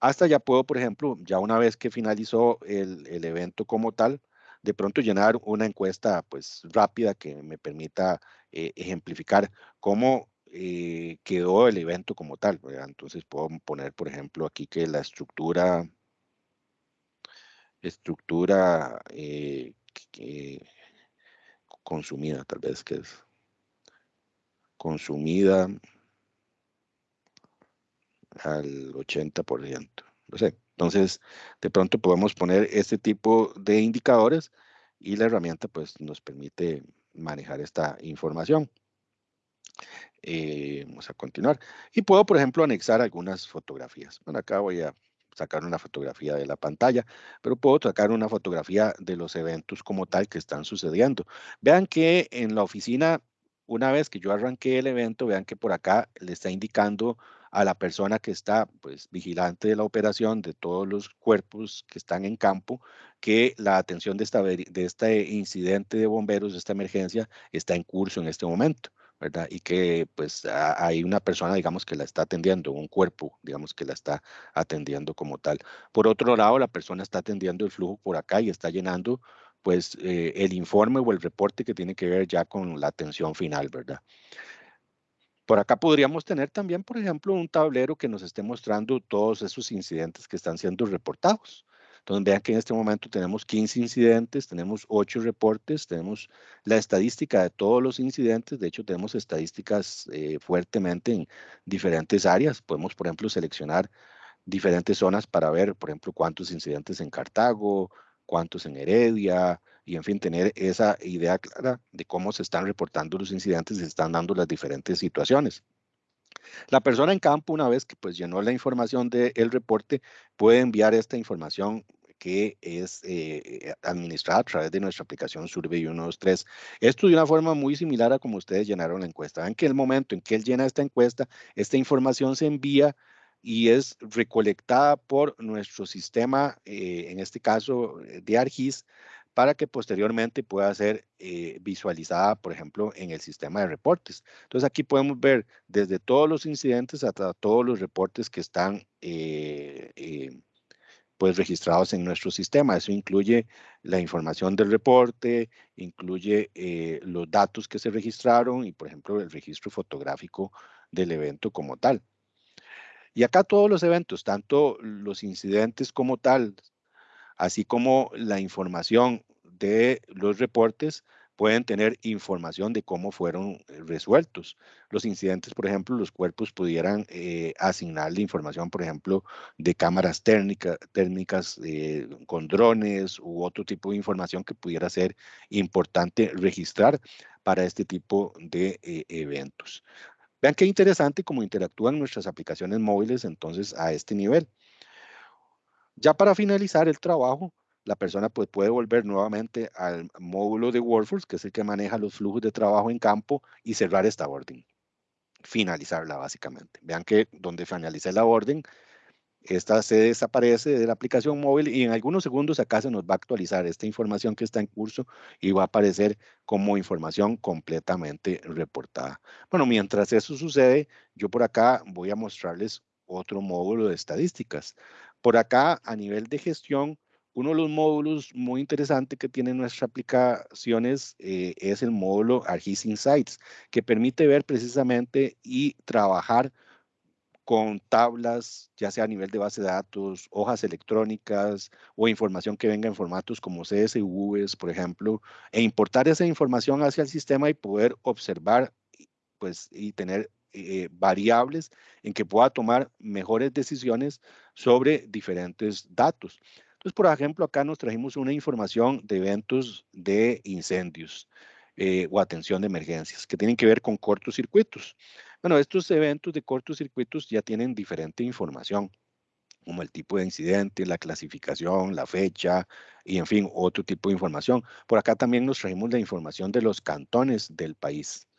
hasta ya puedo, por ejemplo, ya una vez que finalizó el, el evento como tal, de pronto llenar una encuesta pues rápida que me permita eh, ejemplificar cómo eh, quedó el evento como tal. Entonces puedo poner, por ejemplo, aquí que la estructura, estructura eh, consumida, tal vez que es consumida al 80%. No sé, entonces, de pronto podemos poner este tipo de indicadores y la herramienta pues nos permite manejar esta información. Eh, vamos a continuar. Y puedo, por ejemplo, anexar algunas fotografías. Bueno, acá voy a sacar una fotografía de la pantalla, pero puedo sacar una fotografía de los eventos como tal que están sucediendo. Vean que en la oficina, una vez que yo arranqué el evento, vean que por acá le está indicando a la persona que está pues vigilante de la operación de todos los cuerpos que están en campo que la atención de, esta, de este incidente de bomberos, de esta emergencia, está en curso en este momento. ¿verdad? Y que pues hay una persona, digamos, que la está atendiendo, un cuerpo, digamos, que la está atendiendo como tal. Por otro lado, la persona está atendiendo el flujo por acá y está llenando pues eh, el informe o el reporte que tiene que ver ya con la atención final, ¿verdad? Por acá podríamos tener también, por ejemplo, un tablero que nos esté mostrando todos esos incidentes que están siendo reportados. Entonces vean que en este momento tenemos 15 incidentes, tenemos 8 reportes, tenemos la estadística de todos los incidentes, de hecho tenemos estadísticas eh, fuertemente en diferentes áreas. Podemos, por ejemplo, seleccionar diferentes zonas para ver, por ejemplo, cuántos incidentes en Cartago, cuántos en Heredia, y en fin, tener esa idea clara de cómo se están reportando los incidentes y se están dando las diferentes situaciones. La persona en campo, una vez que pues llenó la información del reporte, puede enviar esta información que es eh, administrada a través de nuestra aplicación Survey 123. Esto de una forma muy similar a como ustedes llenaron la encuesta. Ven que el momento en que él llena esta encuesta, esta información se envía y es recolectada por nuestro sistema, eh, en este caso eh, de ARGIS, para que posteriormente pueda ser eh, visualizada, por ejemplo, en el sistema de reportes. Entonces aquí podemos ver desde todos los incidentes hasta todos los reportes que están pues registrados en nuestro sistema. Eso incluye la información del reporte, incluye los datos que se registraron y, por ejemplo, el registro fotográfico del evento como tal. Y acá todos los eventos, tanto los incidentes como tal, así como la información de los reportes, pueden tener información de cómo fueron eh, resueltos. Los incidentes, por ejemplo, los cuerpos pudieran eh, asignarle información, por ejemplo, de cámaras térmicas eh, con drones u otro tipo de información que pudiera ser importante registrar para este tipo de eventos. Vean qué interesante cómo interactúan nuestras aplicaciones móviles entonces a este nivel. Ya para finalizar el trabajo, la persona pues, puede volver nuevamente al módulo de Workforce, que es el que maneja los flujos de trabajo en campo, y cerrar esta orden. Finalizarla básicamente. Vean que donde finalice la orden, esta se desaparece de la aplicación móvil y en algunos segundos acá se nos va a actualizar esta información que está en curso y va a aparecer como información completamente reportada. Bueno, mientras eso sucede, yo por acá voy a mostrarles otro módulo de estadísticas. Por acá, a nivel de gestión, uno de los módulos muy interesantes que tienen nuestras aplicaciones eh, es el módulo ArcGIS Insights, que permite ver precisamente y trabajar con tablas, ya sea a nivel de base de datos, hojas electrónicas o información que venga en formatos como CSVs, por ejemplo, e importar esa información hacia el sistema y poder observar pues, y tener eh, variables en que pueda tomar mejores decisiones sobre diferentes datos. Entonces, por ejemplo, acá nos trajimos una información de eventos de incendios eh, o atención de emergencias que tienen que ver con cortocircuitos. Bueno, estos eventos de cortocircuitos ya tienen diferente información, como el tipo de incidente, la clasificación, la fecha y, en fin, otro tipo de información. Por acá también nos trajimos la información de los cantones del país.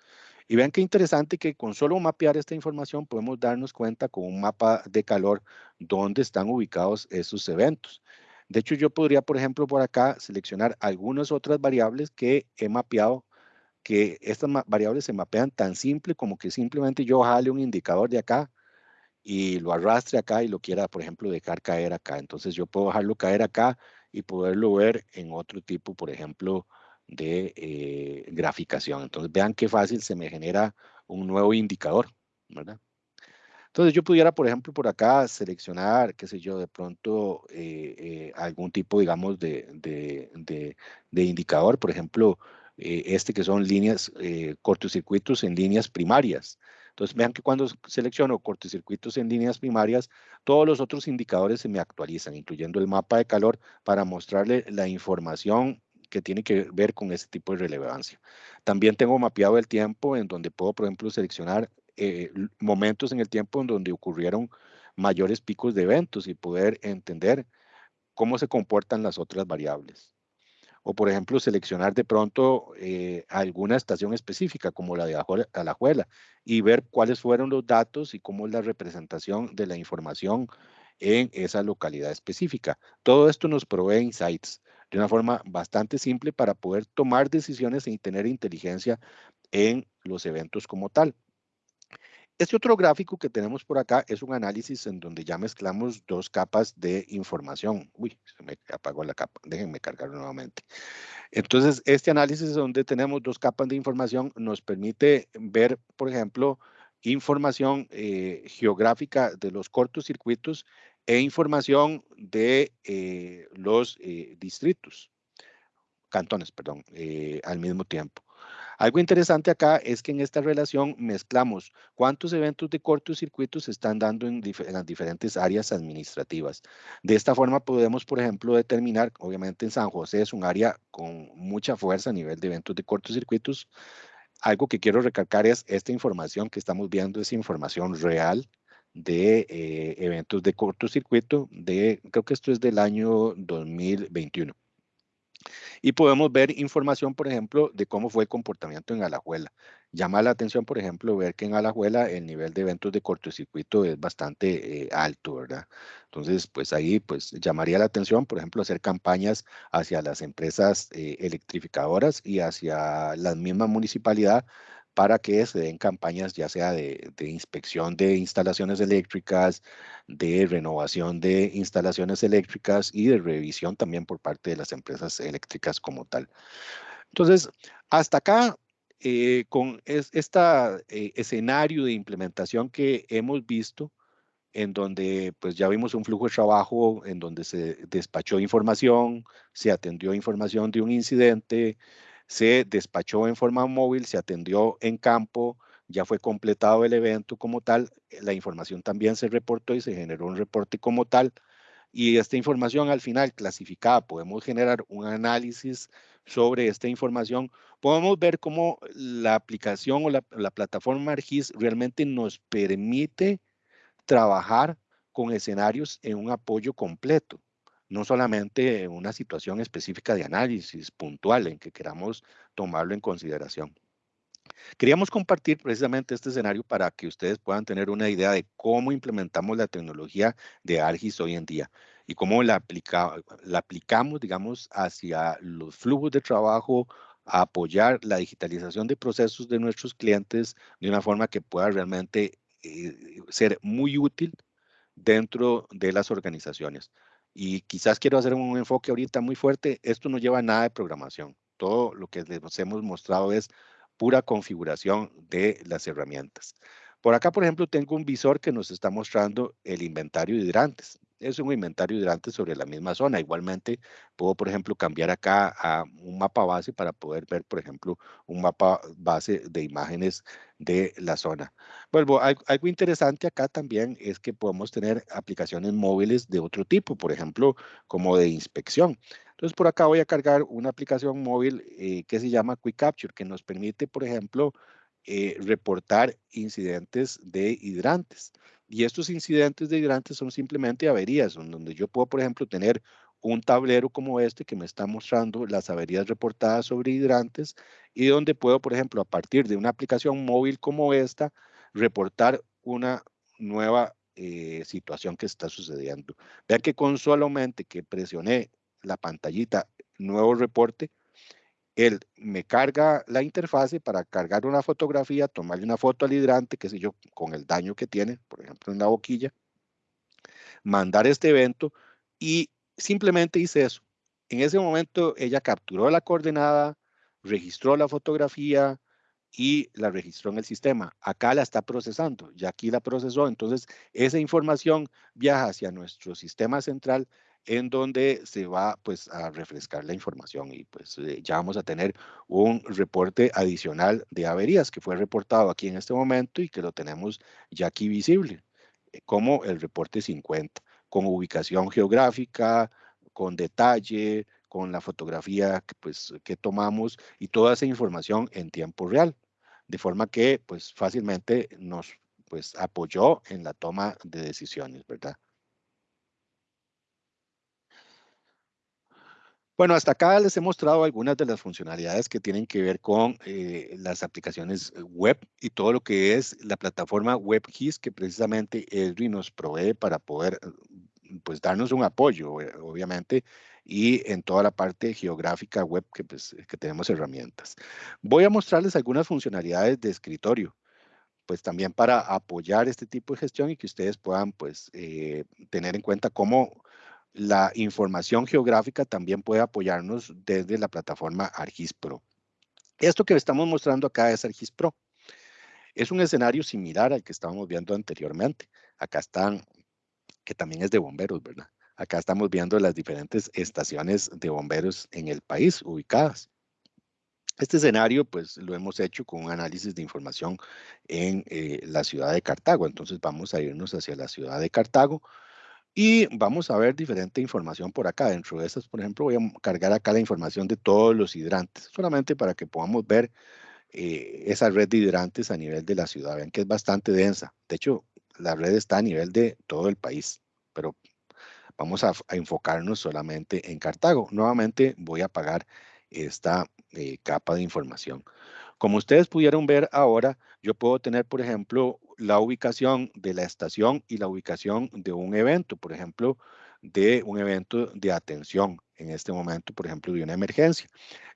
Y vean qué interesante que con solo mapear esta información podemos darnos cuenta con un mapa de calor dónde están ubicados esos eventos. De hecho, yo podría, por ejemplo, por acá seleccionar algunas otras variables que he mapeado que estas variables se mapean tan simple como que simplemente yo jale un indicador de acá y lo arrastre acá y lo quiera, por ejemplo, dejar caer acá. Entonces yo puedo dejarlo caer acá y poderlo ver en otro tipo, por ejemplo, de eh, graficación. Entonces vean qué fácil se me genera un nuevo indicador, ¿verdad? Entonces yo pudiera, por ejemplo, por acá seleccionar, qué sé yo, de pronto eh, eh, algún tipo, digamos, de, de, de indicador, por ejemplo, eh, este que son líneas, eh, cortocircuitos en líneas primarias. Entonces vean que cuando selecciono cortocircuitos en líneas primarias, todos los otros indicadores se me actualizan, incluyendo el mapa de calor para mostrarle la información que tiene que ver con ese tipo de relevancia. También tengo mapeado el tiempo en donde puedo, por ejemplo, seleccionar eh, momentos en el tiempo en donde ocurrieron mayores picos de eventos y poder entender cómo se comportan las otras variables. o por ejemplo seleccionar de pronto eh, alguna estación específica como la de Alajuela y ver cuáles fueron los datos y cómo la representación de la información en esa localidad específica. Todo esto nos provee insights de una forma bastante simple para poder tomar decisiones y tener inteligencia en los eventos como tal. Este otro gráfico que tenemos por acá es un análisis en donde ya mezclamos dos capas de información. Uy, se me apagó la capa, déjenme cargarlo nuevamente. Entonces, este análisis donde tenemos dos capas de información nos permite ver, por ejemplo, información eh, geográfica de los cortocircuitos e información de eh, los eh, distritos, cantones, perdón, al mismo tiempo. Algo interesante acá es que en esta relación mezclamos cuántos eventos de cortocircuito se están dando en, las diferentes áreas administrativas. De esta forma podemos, por ejemplo, determinar, obviamente en San José es un área con mucha fuerza a nivel de eventos de cortocircuitos. Algo que quiero recalcar es esta información que estamos viendo es información real de eh, eventos de cortocircuito de, creo que esto es del año 2021. Y podemos ver información, por ejemplo, de cómo fue el comportamiento en Alajuela. Llama la atención, por ejemplo, ver que en Alajuela el nivel de eventos de cortocircuito es bastante eh, alto, ¿verdad? Entonces, pues ahí pues llamaría la atención, por ejemplo, hacer campañas hacia las empresas eh, electrificadoras y hacia la misma municipalidad para que se den campañas ya sea de, inspección de instalaciones eléctricas, de renovación de instalaciones eléctricas y de revisión también por parte de las empresas eléctricas como tal. Entonces, hasta acá, eh, con este escenario de implementación que hemos visto, en donde pues ya vimos un flujo de trabajo en donde se despachó información, se atendió información de un incidente, se despachó en forma móvil, se atendió en campo, ya fue completado el evento como tal, la información también se reportó y se generó un reporte como tal. Y esta información al final clasificada, podemos generar un análisis sobre esta información. Podemos ver cómo la aplicación o la, la plataforma ARGIS realmente nos permite trabajar con escenarios en un apoyo completo no solamente una situación específica de análisis puntual en que queramos tomarlo en consideración. Queríamos compartir precisamente este escenario para que ustedes puedan tener una idea de cómo implementamos la tecnología de ARGIS hoy en día y cómo la, la aplicamos, digamos, hacia los flujos de trabajo, a apoyar la digitalización de procesos de nuestros clientes de una forma que pueda realmente eh, ser muy útil dentro de las organizaciones. Y quizás quiero hacer un enfoque ahorita muy fuerte. Esto no lleva nada de programación. Todo lo que les hemos mostrado es pura configuración de las herramientas. Por acá, por ejemplo, tengo un visor que nos está mostrando el inventario de hidrantes es un inventario hidrante sobre la misma zona. Igualmente, puedo, por ejemplo, cambiar acá a un mapa base para poder ver, por ejemplo, un mapa base de imágenes de la zona. Vuelvo, algo interesante acá también es que podemos tener aplicaciones móviles de otro tipo, por ejemplo, como de inspección. Entonces, por acá voy a cargar una aplicación móvil eh, que se llama Quick Capture, que nos permite, por ejemplo, eh, reportar incidentes de hidrantes. Y estos incidentes de hidrantes son simplemente averías, donde yo puedo, por ejemplo, tener un tablero como este que me está mostrando las averías reportadas sobre hidrantes y donde puedo, por ejemplo, a partir de una aplicación móvil como esta, reportar una nueva eh, situación que está sucediendo. Vean que con solamente que presioné la pantallita nuevo reporte, él me carga la interfase para cargar una fotografía, tomarle una foto al hidrante, qué sé yo, con el daño que tiene, por ejemplo, en la boquilla, mandar este evento y simplemente hice eso. En ese momento ella capturó la coordenada, registró la fotografía y la registró en el sistema. Acá la está procesando, ya aquí la procesó, entonces esa información viaja hacia nuestro sistema central en donde se va pues a refrescar la información y pues eh, ya vamos a tener un reporte adicional de averías que fue reportado aquí en este momento y que lo tenemos ya aquí visible, eh, como el reporte 50, con ubicación geográfica, con detalle, con la fotografía que, pues, que tomamos y toda esa información en tiempo real, de forma que pues fácilmente nos pues apoyó en la toma de decisiones, ¿verdad? Bueno, hasta acá les he mostrado algunas de las funcionalidades que tienen que ver con eh, las aplicaciones web y todo lo que es la plataforma WebGIS que precisamente Esri nos provee para poder pues darnos un apoyo, obviamente, y en toda la parte geográfica web que, pues, que tenemos herramientas. Voy a mostrarles algunas funcionalidades de escritorio, pues también para apoyar este tipo de gestión y que ustedes puedan pues eh, tener en cuenta cómo la información geográfica también puede apoyarnos desde la plataforma ArcGIS Pro. Esto que estamos mostrando acá es ArcGIS Pro. Es un escenario similar al que estábamos viendo anteriormente. Acá están, que también es de bomberos, ¿verdad? Acá estamos viendo las diferentes estaciones de bomberos en el país ubicadas. Este escenario, pues, lo hemos hecho con un análisis de información en eh, la ciudad de Cartago. Entonces, vamos a irnos hacia la ciudad de Cartago y vamos a ver diferente información por acá. Dentro de estas, por ejemplo, voy a cargar acá la información de todos los hidrantes, solamente para que podamos ver eh, esa red de hidrantes a nivel de la ciudad. Ven que es bastante densa. De hecho, la red está a nivel de todo el país, pero Vamos a, enfocarnos solamente en Cartago. Nuevamente voy a apagar esta eh, capa de información. Como ustedes pudieron ver ahora, yo puedo tener, por ejemplo, la ubicación de la estación y la ubicación de un evento, por ejemplo, de un evento de atención en este momento, por ejemplo, de una emergencia.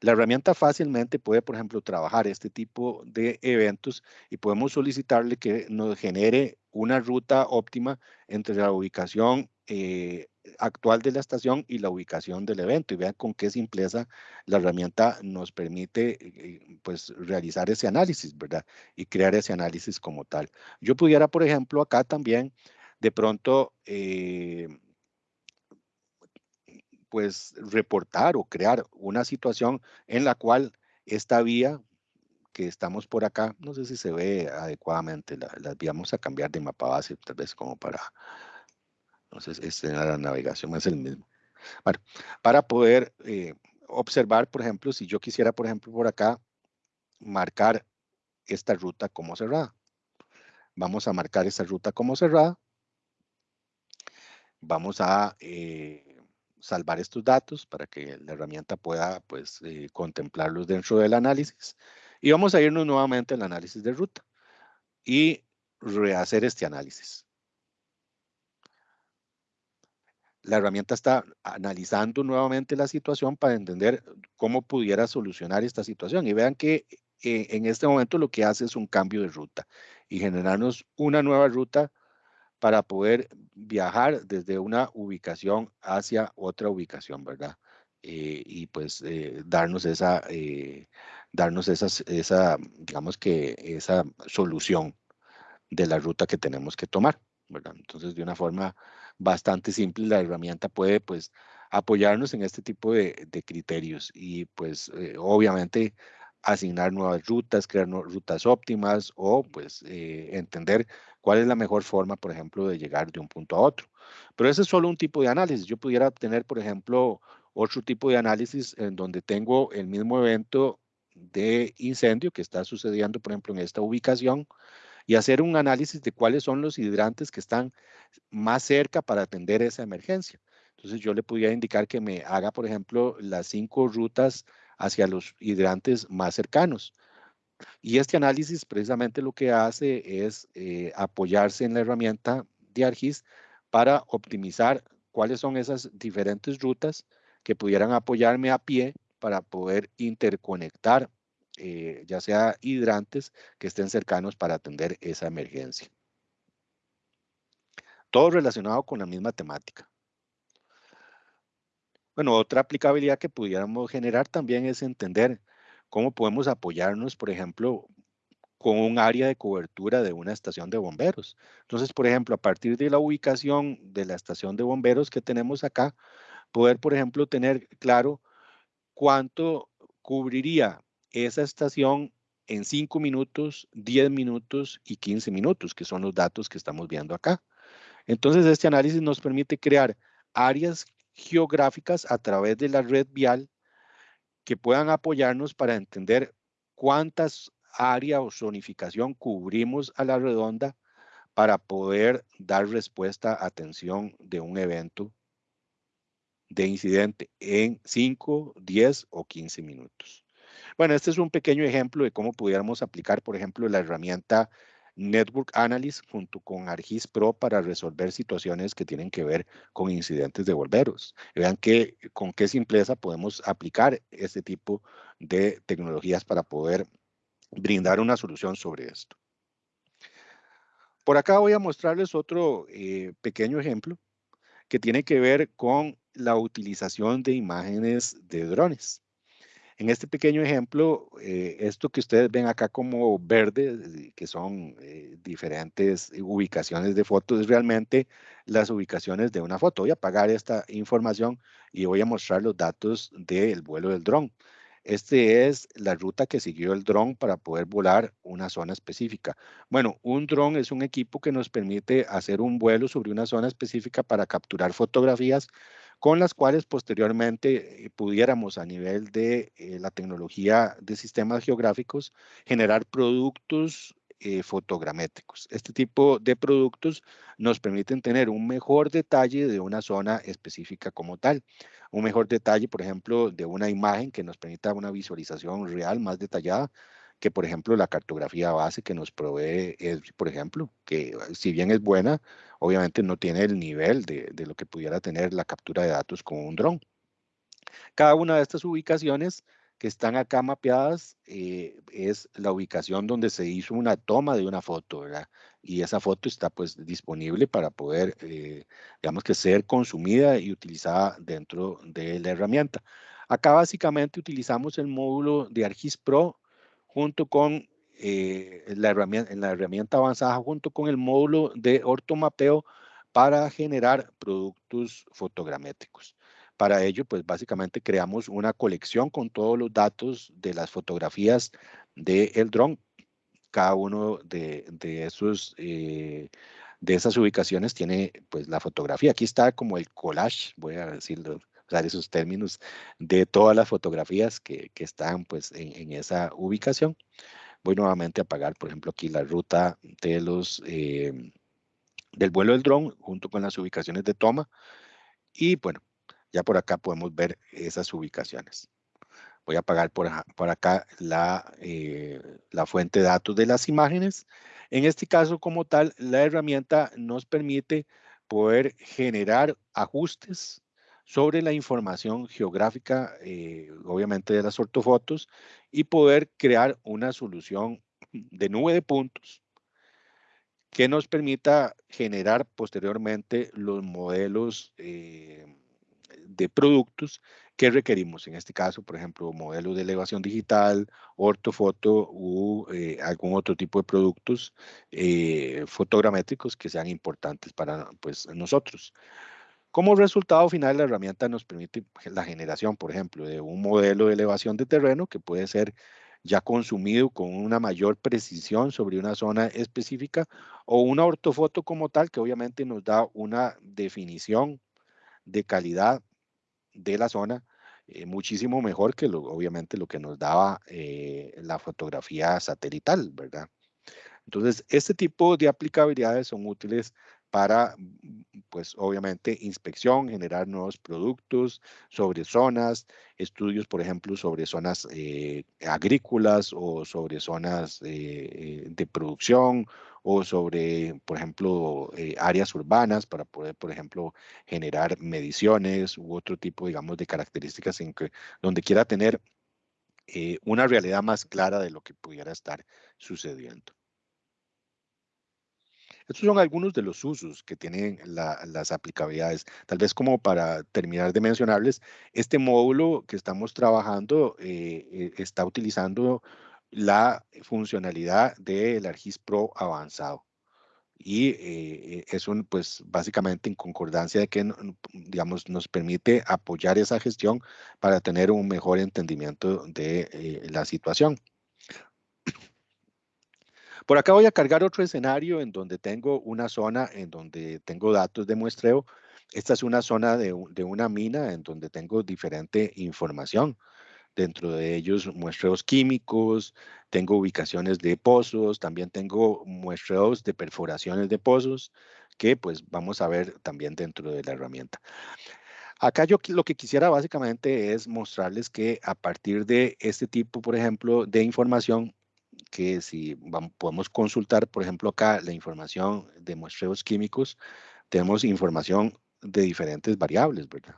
La herramienta fácilmente puede, por ejemplo, trabajar este tipo de eventos y podemos solicitarle que nos genere una ruta óptima entre la ubicación eh, actual de la estación y la ubicación del evento. Y vean con qué simpleza la herramienta nos permite eh, pues, realizar ese análisis, ¿verdad? Y crear ese análisis como tal. Yo pudiera, por ejemplo, acá también de pronto eh, pues reportar o crear una situación en la cual esta vía que estamos por acá, no sé si se ve adecuadamente, la, las a cambiar de mapa base, tal vez como para, sé, este, la navegación es el mismo. Para poder eh, observar, por ejemplo, si yo quisiera, por ejemplo, por acá, marcar esta ruta como cerrada. Vamos a marcar esta ruta como cerrada. Vamos a eh, salvar estos datos para que la herramienta pueda pues, eh, contemplarlos dentro del análisis. Y vamos a irnos nuevamente al análisis de ruta y rehacer este análisis. La herramienta está analizando nuevamente la situación para entender cómo pudiera solucionar esta situación. Y vean que eh, en este momento lo que hace es un cambio de ruta y generarnos una nueva ruta para poder viajar desde una ubicación hacia otra ubicación, ¿verdad? Eh, y pues eh, darnos esa, eh, darnos esas, esa, digamos que esa solución de la ruta que tenemos que tomar, ¿verdad? Entonces, de una forma bastante simple, la herramienta puede, pues, apoyarnos en este tipo de, criterios y, pues, obviamente, asignar nuevas rutas, crear rutas óptimas o, pues, entender cuál es la mejor forma, por ejemplo, de llegar de un punto a otro. Pero ese es solo un tipo de análisis. Yo pudiera tener, por ejemplo, otro tipo de análisis en donde tengo el mismo evento de incendio que está sucediendo, por ejemplo, en esta ubicación y hacer un análisis de cuáles son los hidrantes que están más cerca para atender esa emergencia. Entonces yo le pudiera indicar que me haga, por ejemplo, las cinco rutas hacia los hidrantes más cercanos. Y este análisis precisamente lo que hace es eh, apoyarse en la herramienta de ARGIS para optimizar cuáles son esas diferentes rutas que pudieran apoyarme a pie para poder interconectar eh, ya sea hidrantes que estén cercanos para atender esa emergencia. Todo relacionado con la misma temática. Bueno, otra aplicabilidad que pudiéramos generar también es entender cómo podemos apoyarnos, por ejemplo, con un área de cobertura de una estación de bomberos. Entonces, por ejemplo, a partir de la ubicación de la estación de bomberos que tenemos acá, poder, por ejemplo, tener claro cuánto cubriría esa estación en 5 minutos, 10 minutos y 15 minutos, que son los datos que estamos viendo acá. Entonces, este análisis nos permite crear áreas geográficas a través de la red vial que puedan apoyarnos para entender cuántas áreas o zonificación cubrimos a la redonda para poder dar respuesta a atención de un evento de incidente en 5, 10 o 15 minutos. Bueno, este es un pequeño ejemplo de cómo pudiéramos aplicar, por ejemplo, la herramienta Network Analysis junto con ArcGIS Pro para resolver situaciones que tienen que ver con incidentes de volveros. Vean que, con qué simpleza podemos aplicar este tipo de tecnologías para poder brindar una solución sobre esto. Por acá voy a mostrarles otro eh, pequeño ejemplo que tiene que ver con la utilización de imágenes de drones. En este pequeño ejemplo, eh, esto que ustedes ven acá como verde, que son eh, diferentes ubicaciones de fotos, es realmente las ubicaciones de una foto. Voy a apagar esta información y voy a mostrar los datos del vuelo del dron. Este es la ruta que siguió el dron para poder volar una zona específica. Bueno, un dron es un equipo que nos permite hacer un vuelo sobre una zona específica para capturar fotografías con las cuales posteriormente eh, pudiéramos a nivel de eh, la tecnología de sistemas geográficos generar productos eh, fotogramétricos. Este tipo de productos nos permiten tener un mejor detalle de una zona específica como tal. Un mejor detalle, por ejemplo, de una imagen que nos permita una visualización real más detallada que, por ejemplo, la cartografía base que nos provee, es, por ejemplo, que si bien es buena, obviamente no tiene el nivel de, de lo que pudiera tener la captura de datos con un dron. Cada una de estas ubicaciones que están acá mapeadas eh, es la ubicación donde se hizo una toma de una foto, ¿verdad? Y esa foto está pues disponible para poder, eh, digamos que ser consumida y utilizada dentro de la herramienta. Acá básicamente utilizamos el módulo de ArcGIS Pro junto con eh, la, herramienta, la herramienta avanzada, junto con el módulo de ortomapeo para generar productos fotogramétricos. Para ello, pues básicamente creamos una colección con todos los datos de las fotografías del el dron. Cada uno de, esos, eh, de esas ubicaciones tiene pues la fotografía. Aquí está como el collage, voy a decirlo, usar esos términos, de todas las fotografías que, están pues en, esa ubicación. Voy nuevamente a apagar, por ejemplo, aquí la ruta de los, eh, del vuelo del dron junto con las ubicaciones de toma. Y bueno, ya por acá podemos ver esas ubicaciones. Voy a apagar por, acá la, eh, la fuente de datos de las imágenes. En este caso, como tal, la herramienta nos permite poder generar ajustes sobre la información geográfica, eh, obviamente de las ortofotos, y poder crear una solución de nube de puntos que nos permita generar posteriormente los modelos eh, de productos que requerimos. En este caso, por ejemplo, modelos de elevación digital, ortofoto u eh, algún otro tipo de productos eh, fotogramétricos que sean importantes para pues, nosotros. Como resultado final, la herramienta nos permite la generación, por ejemplo, de un modelo de elevación de terreno que puede ser ya consumido con una mayor precisión sobre una zona específica o una ortofoto como tal que obviamente nos da una definición de calidad de la zona, eh, muchísimo mejor que lo, obviamente lo que nos daba eh, la fotografía satelital, ¿verdad? Entonces, este tipo de aplicabilidades son útiles para, pues obviamente, inspección, generar nuevos productos sobre zonas, estudios, por ejemplo, sobre zonas eh, agrícolas o sobre zonas de producción o sobre, por ejemplo, eh, áreas urbanas para poder, por ejemplo, generar mediciones u otro tipo, digamos, de características en donde quiera tener eh, una realidad más clara de lo que pudiera estar sucediendo. Estos son algunos de los usos que tienen las aplicabilidades. Tal vez como para terminar de mencionarles, este módulo que estamos trabajando eh, está utilizando la funcionalidad del ArcGIS Pro avanzado. Y eh, es un, pues básicamente en concordancia de que, digamos, nos permite apoyar esa gestión para tener un mejor entendimiento de eh, la situación. Por acá voy a cargar otro escenario en donde tengo una zona en donde tengo datos de muestreo. Esta es una zona de, una mina en donde tengo diferente información dentro de ellos muestreos químicos, tengo ubicaciones de pozos, también tengo muestreos de perforaciones de pozos, que pues vamos a ver también dentro de la herramienta. Acá yo lo que quisiera básicamente es mostrarles que a partir de este tipo, por ejemplo, de información, que si vamos, podemos consultar, por ejemplo, acá la información de muestreos químicos, tenemos información de diferentes variables, ¿verdad?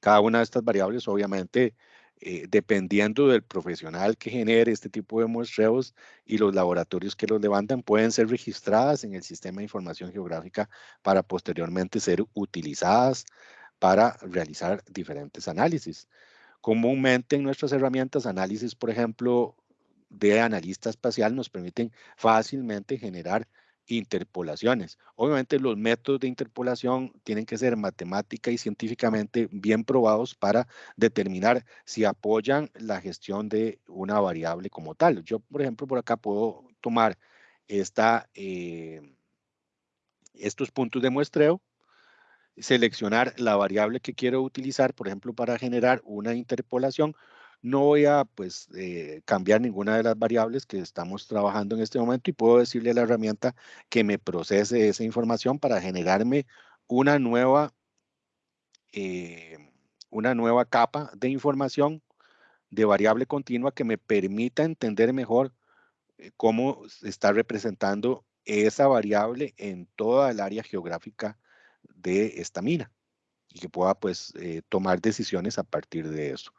Cada una de estas variables, obviamente, eh, dependiendo del profesional que genere este tipo de muestreos y los laboratorios que los levantan, pueden ser registradas en el sistema de información geográfica para posteriormente ser utilizadas para realizar diferentes análisis. Comúnmente en nuestras herramientas, análisis, por ejemplo, de analista espacial nos permiten fácilmente generar interpolaciones. Obviamente los métodos de interpolación tienen que ser matemática y científicamente bien probados para determinar si apoyan la gestión de una variable como tal. Yo, por ejemplo, por acá puedo tomar eh, estos puntos de muestreo, seleccionar la variable que quiero utilizar, por ejemplo, para generar una interpolación, no voy a pues, eh, cambiar ninguna de las variables que estamos trabajando en este momento y puedo decirle a la herramienta que me procese esa información para generarme una nueva, eh, una nueva capa de información de variable continua que me permita entender mejor eh, cómo está representando esa variable en toda el área geográfica de esta mina y que pueda pues tomar decisiones a partir de eso.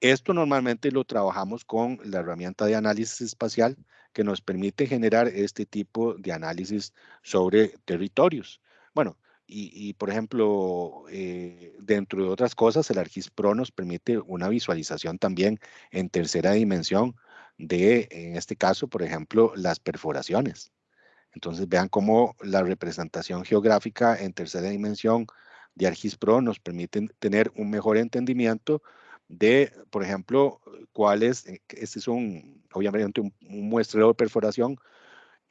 Esto normalmente lo trabajamos con la herramienta de análisis espacial que nos permite generar este tipo de análisis sobre territorios. Bueno, y, por ejemplo, eh, dentro de otras cosas, el ArcGIS Pro nos permite una visualización también en tercera dimensión de, en este caso, por ejemplo, las perforaciones. Entonces vean cómo la representación geográfica en tercera dimensión de ArcGIS Pro nos permite tener un mejor entendimiento de, por ejemplo, cuál es, eh, este es un, obviamente un, muestreo de perforación,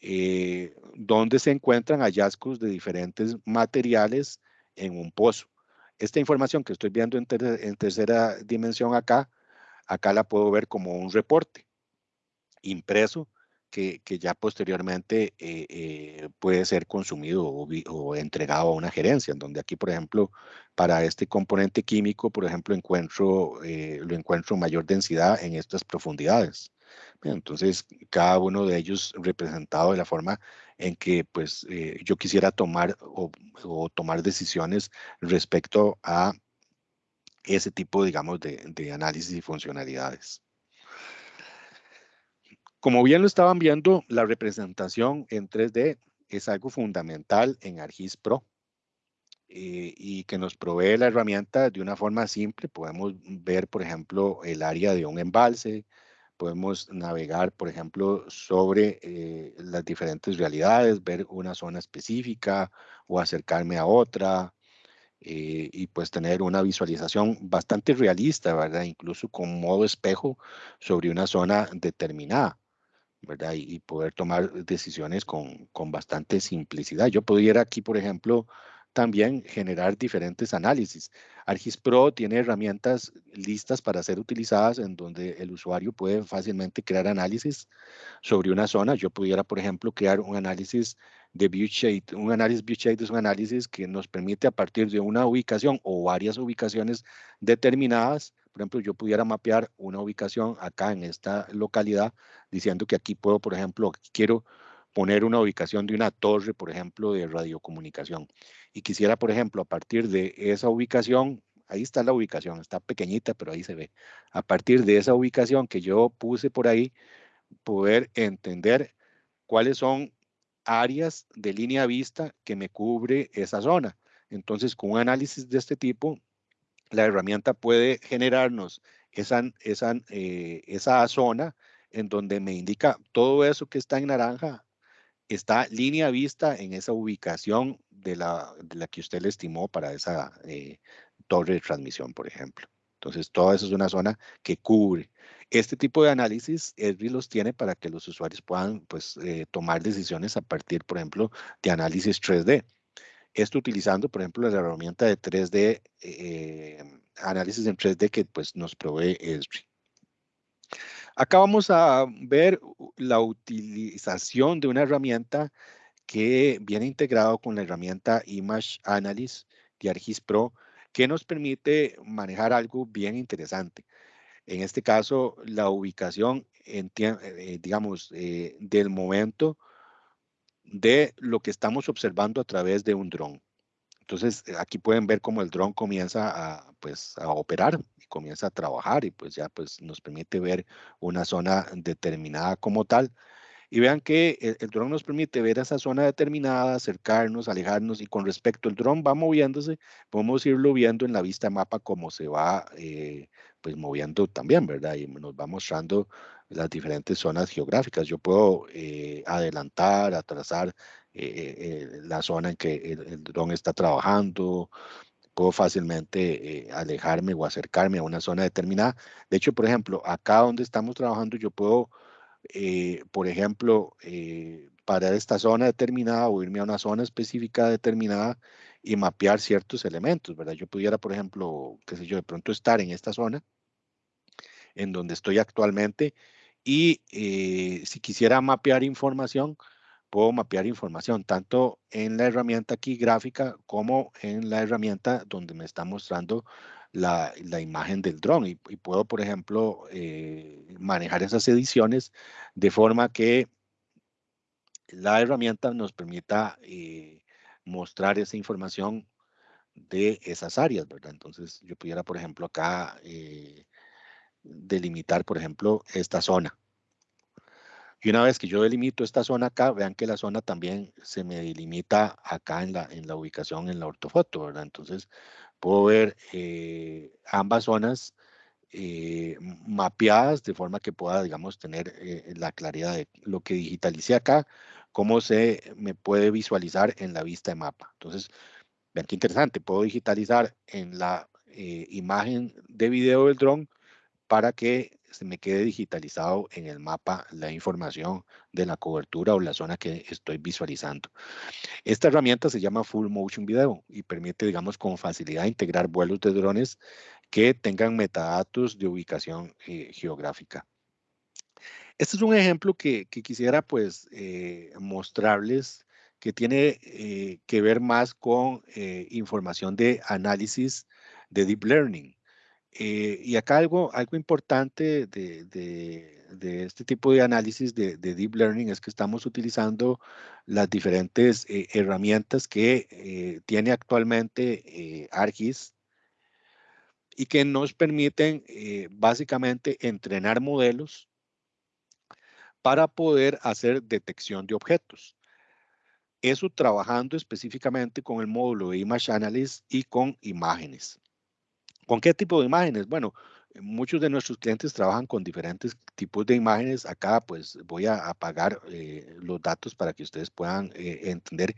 eh, donde se encuentran hallazgos de diferentes materiales en un pozo. Esta información que estoy viendo en, en tercera dimensión acá, acá la puedo ver como un reporte impreso que, ya posteriormente eh, eh, puede ser consumido o, entregado a una gerencia, en donde aquí, por ejemplo, para este componente químico, por ejemplo, encuentro, eh, lo encuentro mayor densidad en estas profundidades. Entonces, cada uno de ellos representado de la forma en que pues, yo quisiera tomar o, tomar decisiones respecto a ese tipo, digamos, de análisis y funcionalidades. Como bien lo estaban viendo, la representación en 3D es algo fundamental en ArcGIS Pro eh, y que nos provee la herramienta de una forma simple. Podemos ver, por ejemplo, el área de un embalse, podemos navegar, por ejemplo, sobre eh, las diferentes realidades, ver una zona específica o acercarme a otra, eh, y pues tener una visualización bastante realista, ¿verdad? Incluso con modo espejo sobre una zona determinada. ¿Verdad? Y, poder tomar decisiones con, con, bastante simplicidad. Yo pudiera aquí, por ejemplo, también generar diferentes análisis. ArcGIS Pro tiene herramientas listas para ser utilizadas en donde el usuario puede fácilmente crear análisis sobre una zona. Yo pudiera, por ejemplo, crear un análisis de viewshade. Un análisis viewshade es un análisis que nos permite a partir de una ubicación o varias ubicaciones determinadas por ejemplo, yo pudiera mapear una ubicación acá en esta localidad, diciendo que aquí puedo, por ejemplo, quiero poner una ubicación de una torre, por ejemplo, de radiocomunicación. Y quisiera, por ejemplo, a partir de esa ubicación, ahí está la ubicación, está pequeñita, pero ahí se ve. A partir de esa ubicación que yo puse por ahí, poder entender cuáles son áreas de línea vista que me cubre esa zona. Entonces, con un análisis de este tipo, la herramienta puede generarnos esa, esa, eh, esa zona en donde me indica todo eso que está en naranja está línea vista en esa ubicación de la, la que usted le estimó para esa eh, torre de transmisión, por ejemplo. Entonces, todo eso es una zona que cubre. Este tipo de análisis Esri los tiene para que los usuarios puedan pues, eh, tomar decisiones a partir, por ejemplo, de análisis 3D. Esto utilizando, por ejemplo, la herramienta de 3D, eh, análisis en 3D que pues, nos provee Esri. Acá vamos a ver la utilización de una herramienta que viene integrado con la herramienta Image Analysis de ArcGIS Pro, que nos permite manejar algo bien interesante. En este caso, la ubicación, en, eh, digamos, eh, del momento de lo que estamos observando a través de un dron. Entonces, aquí pueden ver cómo el dron comienza a, pues, a operar y comienza a trabajar y pues ya pues, nos permite ver una zona determinada como tal. Y vean que el, dron nos permite ver esa zona determinada, acercarnos, alejarnos y con respecto al dron va moviéndose, podemos irlo viendo en la vista mapa cómo se va eh, pues moviendo también, ¿verdad? Y nos va mostrando las diferentes zonas geográficas. Yo puedo eh, adelantar, atrasar eh, la zona en que el, el dron está trabajando, puedo fácilmente alejarme o acercarme a una zona determinada. De hecho, por ejemplo, acá donde estamos trabajando, yo puedo eh, por ejemplo, eh, para esta zona determinada o irme a una zona específica determinada y mapear ciertos elementos, ¿verdad? Yo pudiera, por ejemplo, qué sé yo, de pronto estar en esta zona en donde estoy actualmente y eh, si quisiera mapear información, puedo mapear información tanto en la herramienta aquí gráfica como en la herramienta donde me está mostrando la, imagen del dron y, puedo, por ejemplo, eh, manejar esas ediciones de forma que la herramienta nos permita eh, mostrar esa información de esas áreas, ¿verdad? Entonces yo pudiera, por ejemplo, acá eh, delimitar, por ejemplo, esta zona. Y una vez que yo delimito esta zona acá, vean que la zona también se me delimita acá en la, en la ubicación en la ortofoto, ¿verdad? Entonces puedo ver eh, ambas zonas eh, mapeadas de forma que pueda, digamos, tener eh, la claridad de lo que digitalicé acá, cómo se me puede visualizar en la vista de mapa. Entonces, vean qué interesante, puedo digitalizar en la imagen de video del dron para que se me quede digitalizado en el mapa la información de la cobertura o la zona que estoy visualizando. Esta herramienta se llama Full Motion Video y permite, digamos, con facilidad integrar vuelos de drones que tengan metadatos de ubicación eh, geográfica. Este es un ejemplo que, quisiera pues eh, mostrarles que tiene eh, que ver más con información de análisis de Deep Learning. Eh, y acá algo, algo importante de, este tipo de análisis de, Deep Learning es que estamos utilizando las diferentes eh, herramientas que eh, tiene actualmente ArcGIS y que nos permiten básicamente entrenar modelos para poder hacer detección de objetos. Eso trabajando específicamente con el módulo de Image Analysis y con imágenes. ¿Con qué tipo de imágenes? Bueno, eh, muchos de nuestros clientes trabajan con diferentes tipos de imágenes. Acá pues voy a apagar eh, los datos para que ustedes puedan eh, entender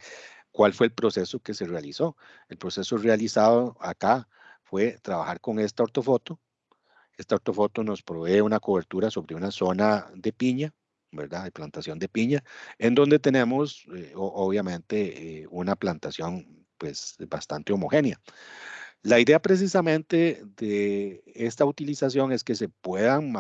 cuál fue el proceso que se realizó. El proceso realizado acá fue trabajar con esta ortofoto. Esta ortofoto nos provee una cobertura sobre una zona de piña, ¿verdad? De plantación de piña, en donde tenemos obviamente una plantación pues bastante homogénea. La idea precisamente de esta utilización es que se puedan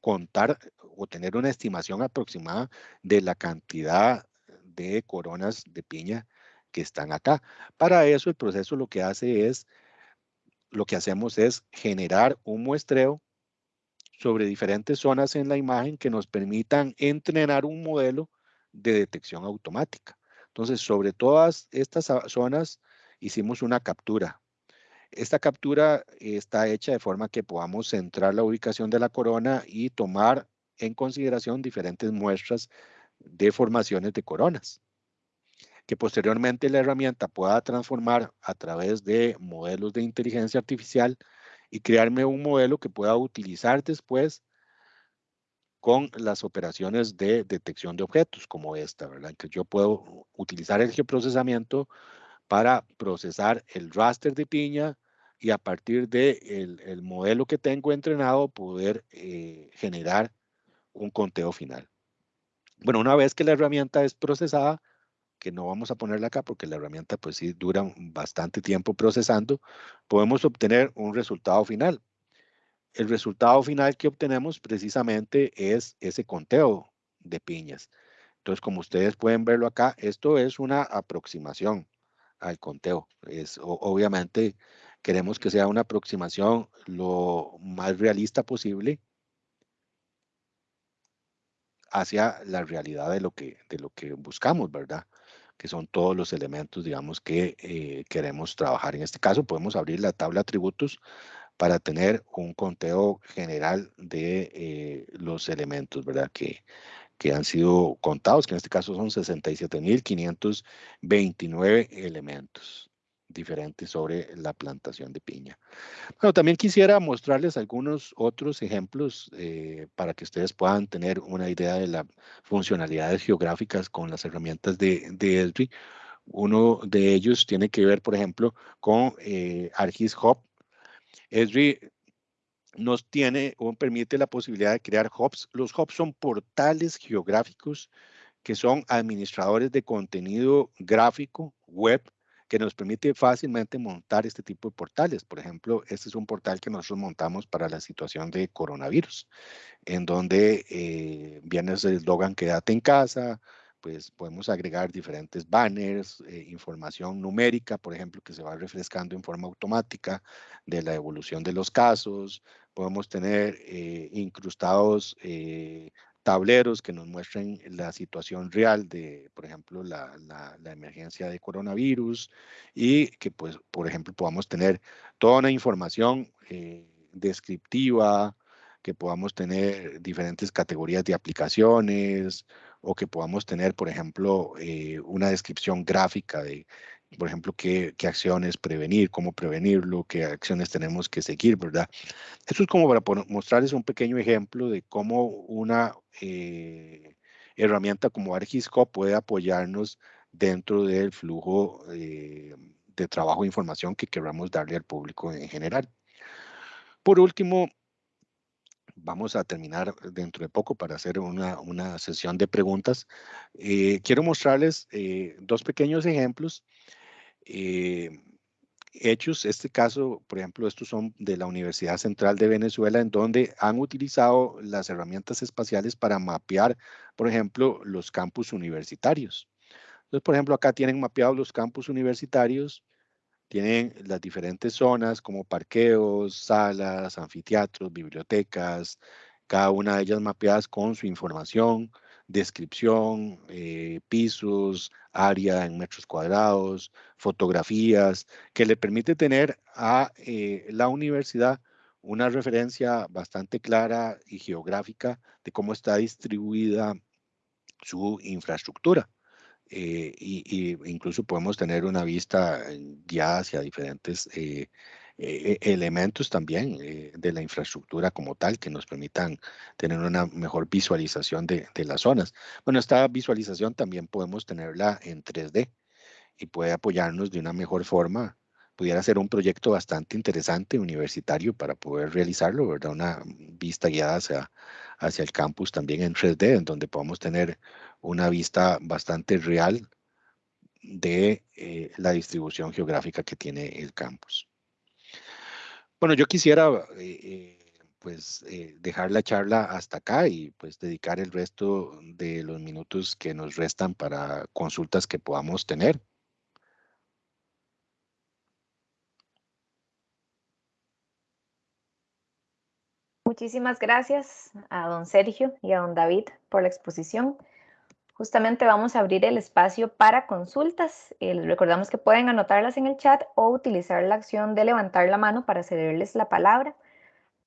contar o tener una estimación aproximada de la cantidad de coronas de piña que están acá. Para eso el proceso lo que hace es, lo que hacemos es generar un muestreo sobre diferentes zonas en la imagen que nos permitan entrenar un modelo de detección automática. Entonces, sobre todas estas zonas hicimos una captura esta captura está hecha de forma que podamos centrar la ubicación de la corona y tomar en consideración diferentes muestras de formaciones de coronas, que posteriormente la herramienta pueda transformar a través de modelos de inteligencia artificial y crearme un modelo que pueda utilizar después con las operaciones de detección de objetos como esta, ¿verdad? Que yo puedo utilizar el geoprocesamiento para procesar el raster de piña y a partir del de el modelo que tengo entrenado poder eh, generar un conteo final. Bueno, una vez que la herramienta es procesada, que no vamos a ponerla acá porque la herramienta pues sí dura bastante tiempo procesando, podemos obtener un resultado final. El resultado final que obtenemos precisamente es ese conteo de piñas. Entonces, como ustedes pueden verlo acá, esto es una aproximación al conteo. Es obviamente queremos que sea una aproximación lo más realista posible hacia la realidad de lo que, de lo que buscamos, ¿verdad? Que son todos los elementos, digamos, que eh, queremos trabajar. En este caso, podemos abrir la tabla atributos para tener un conteo general de eh, los elementos, ¿verdad? Que, que han sido contados, que en este caso son 67.529 elementos diferentes sobre la plantación de piña. Bueno, también quisiera mostrarles algunos otros ejemplos eh, para que ustedes puedan tener una idea de las funcionalidades geográficas con las herramientas de, de Esri. Uno de ellos tiene que ver, por ejemplo, con eh, ArcGIS Hub. Esri nos tiene o permite la posibilidad de crear hubs. Los hubs son portales geográficos que son administradores de contenido gráfico web que nos permite fácilmente montar este tipo de portales. Por ejemplo, este es un portal que nosotros montamos para la situación de coronavirus, en donde eh, viene el eslogan quédate en casa, pues podemos agregar diferentes banners, eh, información numérica, por ejemplo, que se va refrescando en forma automática de la evolución de los casos. Podemos tener eh, incrustados tableros que nos muestren la situación real de, por ejemplo, la, emergencia de coronavirus y que, pues, por ejemplo, podamos tener toda una información eh, descriptiva, que podamos tener diferentes categorías de aplicaciones o que podamos tener, por ejemplo, eh, una descripción gráfica de, por ejemplo, qué, qué, acciones prevenir, cómo prevenirlo, qué acciones tenemos que seguir, ¿verdad? Esto es como para mostrarles un pequeño ejemplo de cómo una eh, herramienta como ArcGISCO puede apoyarnos dentro del flujo eh, de trabajo e información que queramos darle al público en general. Por último, vamos a terminar dentro de poco para hacer una, una sesión de preguntas. Eh, quiero mostrarles dos pequeños ejemplos hechos. Este caso, por ejemplo, estos son de la Universidad Central de Venezuela, en donde han utilizado las herramientas espaciales para mapear, por ejemplo, los campus universitarios. Entonces, por ejemplo, acá tienen mapeados los campus universitarios, tienen las diferentes zonas como parqueos, salas, anfiteatros, bibliotecas, cada una de ellas mapeadas con su información, descripción, eh, pisos, área en metros cuadrados, fotografías, que le permite tener a eh, la universidad una referencia bastante clara y geográfica de cómo está distribuida su infraestructura. Eh, y, incluso podemos tener una vista guiada hacia diferentes eh, elementos también eh, de la infraestructura como tal que nos permitan tener una mejor visualización de, las zonas. Bueno, esta visualización también podemos tenerla en 3D y puede apoyarnos de una mejor forma. Pudiera ser un proyecto bastante interesante universitario para poder realizarlo, ¿verdad? Una vista guiada hacia, hacia el campus también en 3D, en donde podamos tener una vista bastante real de eh, la distribución geográfica que tiene el campus. Bueno, yo quisiera eh, eh, pues eh, dejar la charla hasta acá y pues dedicar el resto de los minutos que nos restan para consultas que podamos tener. Muchísimas gracias a don Sergio y a don David por la exposición. Justamente vamos a abrir el espacio para consultas. Eh, les recordamos que pueden anotarlas en el chat o utilizar la acción de levantar la mano para cederles la palabra.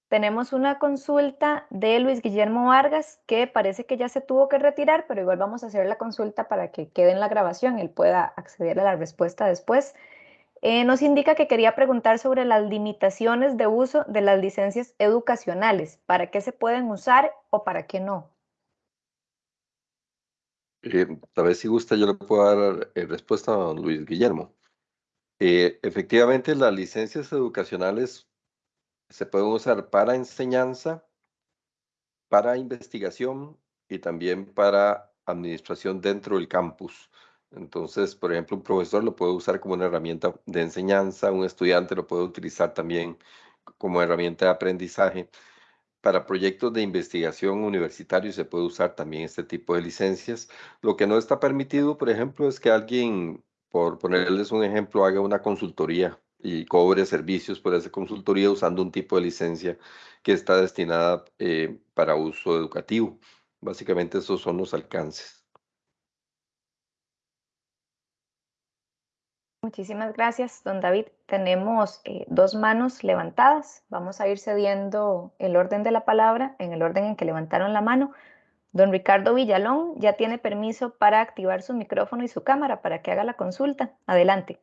Tenemos una consulta de Luis Guillermo Vargas que parece que ya se tuvo que retirar, pero igual vamos a hacer la consulta para que quede en la grabación, él pueda acceder a la respuesta después. Eh, nos indica que quería preguntar sobre las limitaciones de uso de las licencias educacionales, para qué se pueden usar o para qué no. Eh, tal vez si gusta yo le puedo dar eh, respuesta a don Luis Guillermo. Eh, efectivamente, las licencias educacionales se pueden usar para enseñanza, para investigación y también para administración dentro del campus. Entonces, por ejemplo, un profesor lo puede usar como una herramienta de enseñanza, un estudiante lo puede utilizar también como herramienta de aprendizaje para proyectos de investigación universitario se puede usar también este tipo de licencias. Lo que no está permitido, por ejemplo, es que alguien, por ponerles un ejemplo, haga una consultoría y cobre servicios por esa consultoría usando un tipo de licencia que está destinada eh, para uso educativo. Básicamente esos son los alcances. Muchísimas gracias, don David. Tenemos eh, dos manos levantadas. Vamos a ir cediendo el orden de la palabra en el orden en que levantaron la mano. Don Ricardo Villalón ya tiene permiso para activar su micrófono y su cámara para que haga la consulta. Adelante.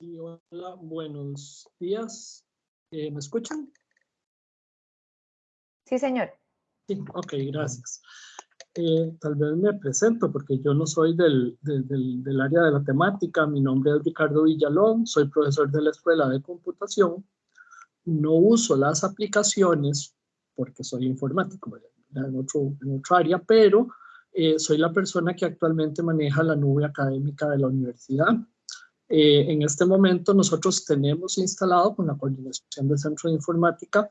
hola, buenos días. Eh, ¿Me escuchan? Sí, señor. Sí, ok, gracias. Eh, tal vez me presento porque yo no soy del, del, área de la temática. Mi nombre es Ricardo Villalón, soy profesor de la Escuela de Computación. No uso las aplicaciones porque soy informático en, otro, en otra área, pero eh, soy la persona que actualmente maneja la nube académica de la universidad. Eh, en este momento nosotros tenemos instalado con la coordinación del Centro de Informática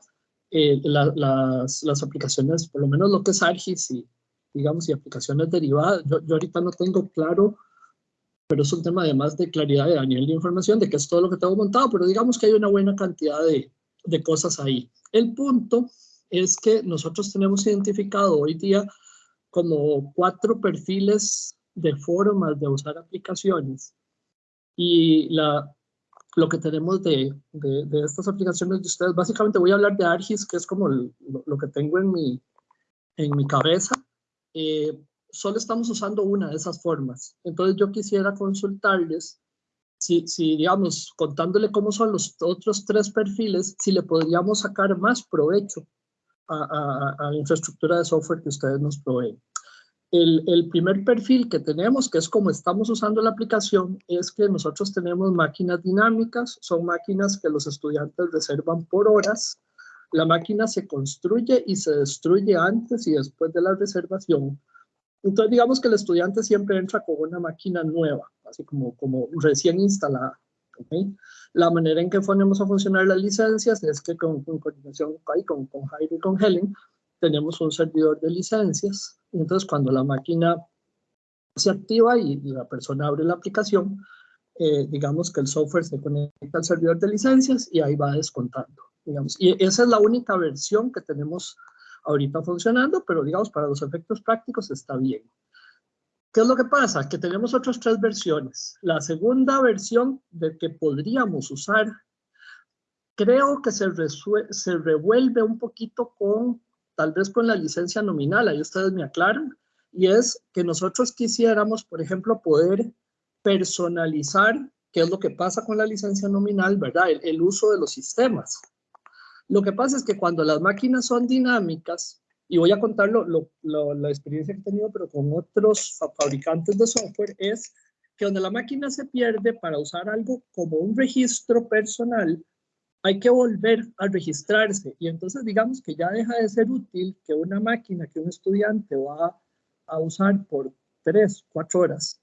las, las, aplicaciones, por lo menos lo que es ARGIS y digamos, y aplicaciones derivadas. Yo, yo ahorita no tengo claro, pero es un tema además de claridad de nivel de información, de que es todo lo que tengo montado, pero digamos que hay una buena cantidad de, de cosas ahí. El punto es que nosotros tenemos identificado hoy día como cuatro perfiles de formas de usar aplicaciones. Y la, lo que tenemos de, de, de, estas aplicaciones de ustedes, básicamente voy a hablar de ARGIS, que es como lo, lo, que tengo en mi, en mi cabeza, eh, solo estamos usando una de esas formas. Entonces yo quisiera consultarles si, si, digamos, contándole cómo son los otros tres perfiles, si le podríamos sacar más provecho a, a, la infraestructura de software que ustedes nos proveen. El, el, primer perfil que tenemos, que es como estamos usando la aplicación, es que nosotros tenemos máquinas dinámicas, son máquinas que los estudiantes reservan por horas, la máquina se construye y se destruye antes y después de la reservación. Entonces, digamos que el estudiante siempre entra con una máquina nueva, así como, como recién instalada. La manera en que ponemos a funcionar las licencias es que con, coordinación con, con Jairo y con Helen, tenemos un servidor de licencias. Entonces, cuando la máquina se activa y, la persona abre la aplicación, eh, digamos que el software se conecta al servidor de licencias y ahí va descontando digamos. Y esa es la única versión que tenemos ahorita funcionando, pero digamos, para los efectos prácticos está bien. ¿Qué es lo que pasa? Que tenemos otras tres versiones. La segunda versión de que podríamos usar, creo que se, se revuelve un poquito con, tal vez con la licencia nominal, ahí ustedes me aclaran, y es que nosotros quisiéramos, por ejemplo, poder personalizar qué es lo que pasa con la licencia nominal, ¿verdad? el uso de los sistemas. Lo que pasa es que cuando las máquinas son dinámicas, y voy a contar la experiencia que he tenido, pero con otros fabricantes de software, es que donde la máquina se pierde para usar algo como un registro personal, hay que volver a registrarse. Y entonces digamos que ya deja de ser útil que una máquina que un estudiante va a usar por tres, cuatro horas,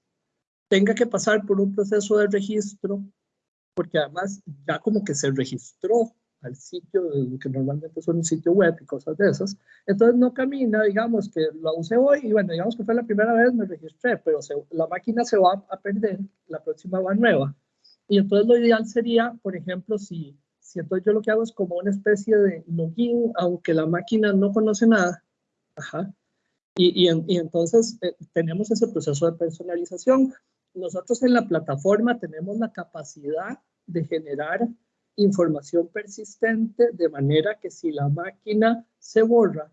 tenga que pasar por un proceso de registro, porque además ya como que se registró al sitio, que normalmente son un sitio web y cosas de esas. Entonces no camina, digamos que lo usé hoy y bueno, digamos que fue la primera vez, me registré, pero la máquina se va a perder, la próxima va nueva. Y entonces lo ideal sería, por ejemplo, si, si entonces yo lo que hago es como una especie de login, aunque la máquina no conoce nada. Ajá. Y, y, y entonces eh, tenemos ese proceso de personalización. Nosotros en la plataforma tenemos la capacidad de generar información persistente de manera que si la máquina se borra,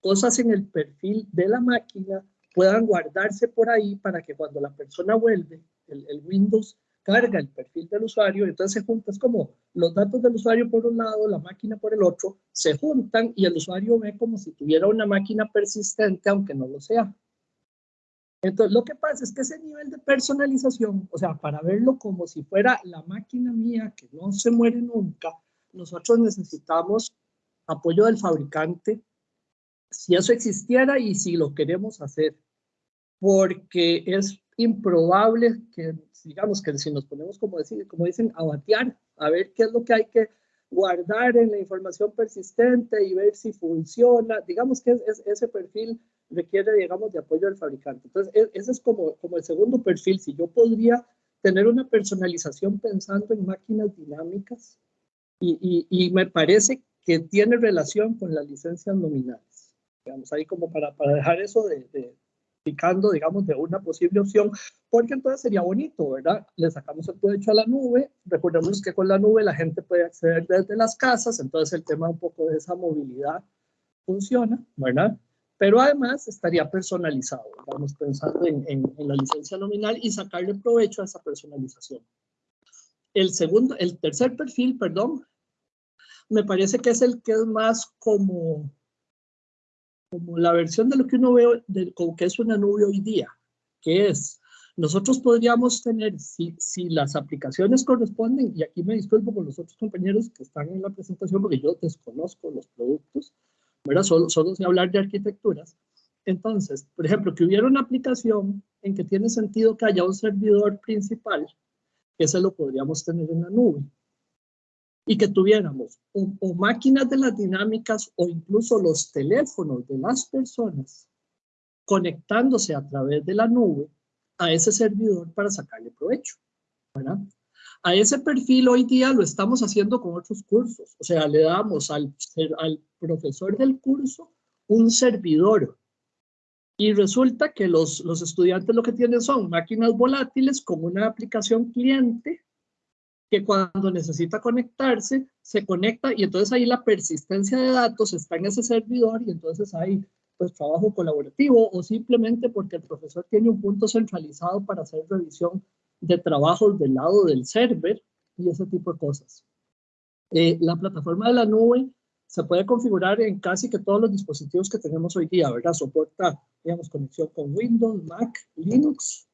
cosas en el perfil de la máquina puedan guardarse por ahí para que cuando la persona vuelve, el, Windows carga el perfil del usuario, entonces se junta, es como los datos del usuario por un lado, la máquina por el otro, se juntan y el usuario ve como si tuviera una máquina persistente, aunque no lo sea. Entonces, lo que pasa es que ese nivel de personalización, o sea, para verlo como si fuera la máquina mía que no se muere nunca, nosotros necesitamos apoyo del fabricante, si eso existiera y si lo queremos hacer, porque es improbable que, digamos, que si nos ponemos, como, decir, como dicen, a batear, a ver qué es lo que hay que guardar en la información persistente y ver si funciona, digamos que es ese perfil requiere, digamos, de apoyo del fabricante. Entonces, e, ese es como, como el segundo perfil. Si yo podría tener una personalización pensando en máquinas dinámicas y, y, me parece que tiene relación con las licencias nominales. Digamos, ahí como para, para dejar eso de, de picando, digamos, de una posible opción, porque entonces sería bonito, ¿verdad? Le sacamos el provecho a la nube, recordemos que con la nube la gente puede acceder desde las casas, entonces el tema un poco de esa movilidad funciona, ¿verdad? Pero además estaría personalizado, estamos pensando en, en, en la licencia nominal y sacarle provecho a esa personalización. El segundo, el tercer perfil, perdón, me parece que es el que es más como, como la versión de lo que uno ve, de, como que es una nube hoy día, que es, nosotros podríamos tener, si, si las aplicaciones corresponden, y aquí me disculpo con los otros compañeros que están en la presentación porque yo desconozco los productos, ¿verdad? Solo, solo hablar de arquitecturas. Entonces, por ejemplo, que hubiera una aplicación en que tiene sentido que haya un servidor principal ese lo podríamos tener en la nube. Y que tuviéramos o, máquinas de las dinámicas o incluso los teléfonos de las personas conectándose a través de la nube a ese servidor para sacarle provecho. ¿verdad? A ese perfil hoy día lo estamos haciendo con otros cursos. O sea, le damos al, al profesor del curso un servidor y resulta que los, los estudiantes lo que tienen son máquinas volátiles con una aplicación cliente que cuando necesita conectarse, se conecta y entonces ahí la persistencia de datos está en ese servidor y entonces hay pues trabajo colaborativo o simplemente porque el profesor tiene un punto centralizado para hacer revisión de trabajos del lado del server y ese tipo de cosas. Eh, la plataforma de la nube se puede configurar en casi que todos los dispositivos que tenemos hoy día, ¿verdad? Soporta, digamos, conexión con Windows, Mac, Linux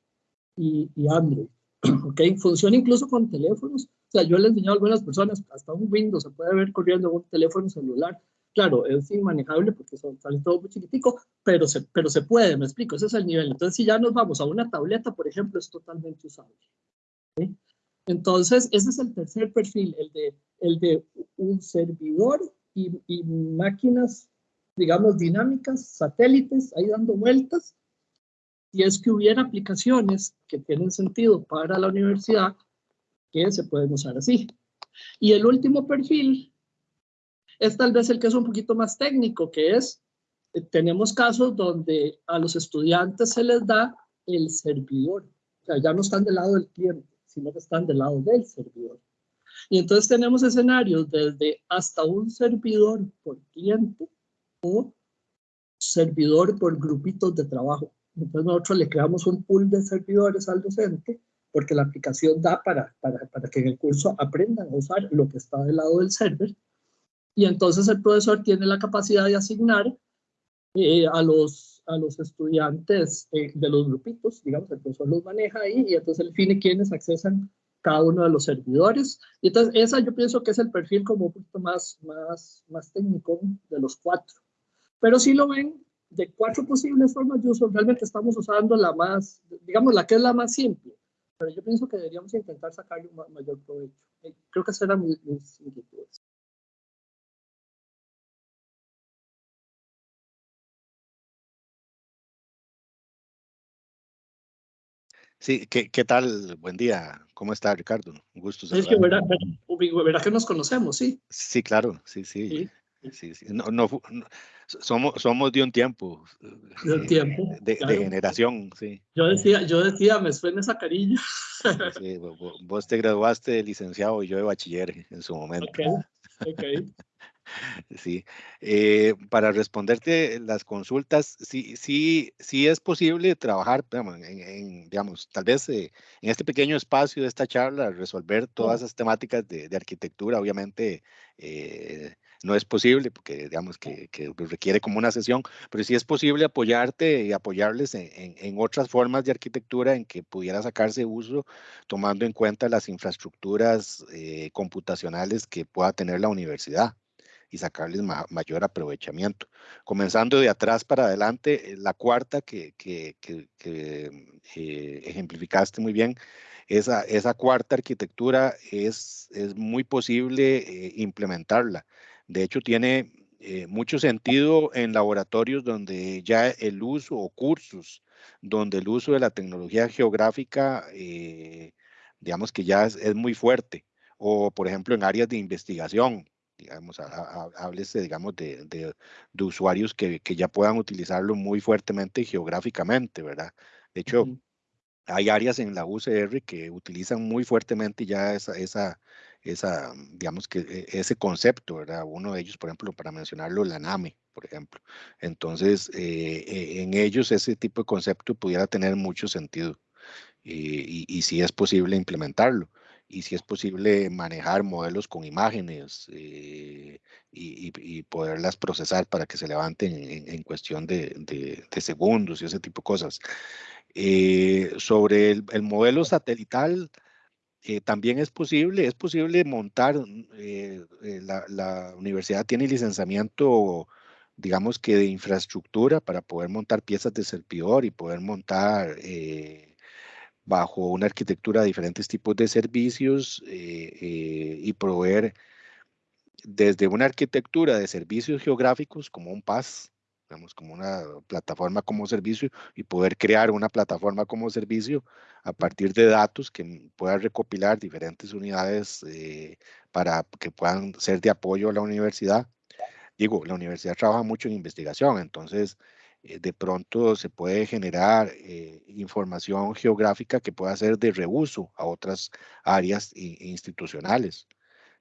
y, y Android. [clears throat] ¿Ok? Funciona incluso con teléfonos. O sea, yo le he enseñado a algunas personas, hasta un Windows se puede ver corriendo en un teléfono celular. Claro, es inmanejable porque son, sale todo muy chiquitico, pero se, pero se puede, me explico, ese es el nivel. Entonces, si ya nos vamos a una tableta, por ejemplo, es totalmente usable. ¿sí? Entonces, ese es el tercer perfil, el de, el de un servidor y, máquinas, digamos, dinámicas, satélites, ahí dando vueltas. Y es que hubiera aplicaciones que tienen sentido para la universidad que se pueden usar así. Y el último perfil es tal vez el que es un poquito más técnico, que es, eh, tenemos casos donde a los estudiantes se les da el servidor. O sea, ya no están del lado del cliente, sino que están del lado del servidor. Y entonces tenemos escenarios desde hasta un servidor por cliente o servidor por grupitos de trabajo. Entonces nosotros le creamos un pool de servidores al docente porque la aplicación da para, para, para que en el curso aprendan a usar lo que está del lado del server. Y entonces el profesor tiene la capacidad de asignar eh, a, los, a los estudiantes eh, de los grupitos, digamos, el profesor los maneja ahí y entonces define quiénes accesan cada uno de los servidores. Y entonces esa yo pienso que es el perfil como un poquito más, más, más técnico de los cuatro. Pero si lo ven, de cuatro posibles formas de uso, realmente estamos usando la más, digamos, la que es la más simple. Pero yo pienso que deberíamos intentar sacarle un mayor provecho. Eh, creo que esas eran mis, mis inquietudes. Sí, ¿qué, ¿qué, tal? Buen día. ¿Cómo está, Ricardo? Un gusto. Es que verá, verá, que nos conocemos, sí. Sí, claro, sí, sí. sí. sí, No, no, somos, somos de un tiempo. [laughs] De un tiempo. De, de, generación, sí. Yo decía, yo decía, me suena esa carilla. Sí, vos te graduaste de licenciado y yo de bachiller en su momento. Ok, ok. Sí, eh, para responderte las consultas, sí, sí, sí es posible trabajar, digamos, en, digamos tal vez eh, en este pequeño espacio de esta charla, resolver todas esas temáticas de, de arquitectura, obviamente eh, no es posible porque digamos que, que, requiere como una sesión, pero sí es posible apoyarte y apoyarles en, en, en, otras formas de arquitectura en que pudiera sacarse uso tomando en cuenta las infraestructuras computacionales que pueda tener la universidad y sacarles mayor aprovechamiento. Comenzando de atrás para adelante, eh, la cuarta que, que, eh, ejemplificaste muy bien, esa, cuarta arquitectura es, muy posible eh, implementarla. De hecho, tiene mucho sentido en laboratorios donde ya el uso o cursos donde el uso de la tecnología geográfica digamos que ya es, muy fuerte. O, por ejemplo, en áreas de investigación, digamos, háblese, digamos, de, de, de usuarios que, que, ya puedan utilizarlo muy fuertemente geográficamente, ¿verdad? De hecho, hay áreas en la UCR que utilizan muy fuertemente ya esa, esa, esa, digamos que e, ese concepto, ¿verdad? Uno de ellos, por ejemplo, para mencionarlo, la NAME, por ejemplo. Entonces, eh, e, en ellos ese tipo de concepto pudiera tener mucho sentido y, y si es posible implementarlo y si es posible manejar modelos con imágenes eh, y, y, poderlas procesar para que se levanten en, cuestión de, de, segundos y ese tipo de cosas. Eh, sobre el, el, modelo satelital, eh, también es posible, es posible montar, la, la, universidad tiene licenciamiento, digamos que de infraestructura para poder montar piezas de servidor y poder montar bajo una arquitectura de diferentes tipos de servicios eh, eh, y proveer desde una arquitectura de servicios geográficos como un PAS, digamos, como una plataforma como servicio y poder crear una plataforma como servicio a partir de datos que puedan recopilar diferentes unidades eh, para que puedan ser de apoyo a la universidad. Digo, la universidad trabaja mucho en investigación, entonces de pronto se puede generar eh, información geográfica que pueda ser de reuso a otras áreas institucionales.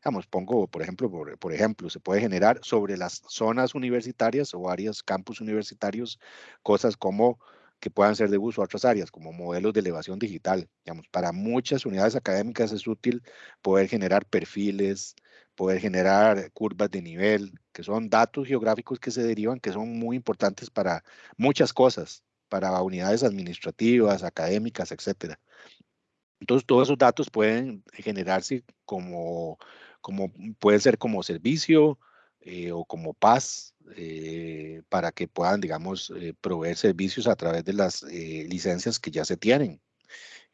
Vamos, pongo, por ejemplo, por, ejemplo, se puede generar sobre las zonas universitarias o áreas, campus universitarios, cosas como que puedan ser de uso a otras áreas, como modelos de elevación digital. Digamos, para muchas unidades académicas es útil poder generar perfiles, poder generar curvas de nivel, que son datos geográficos que se derivan, que son muy importantes para muchas cosas, para unidades administrativas, académicas, etc. Entonces, todos esos datos pueden generarse como, como puede ser como servicio eh, o como paz eh, para que puedan, digamos, eh, proveer servicios a través de las licencias que ya se tienen.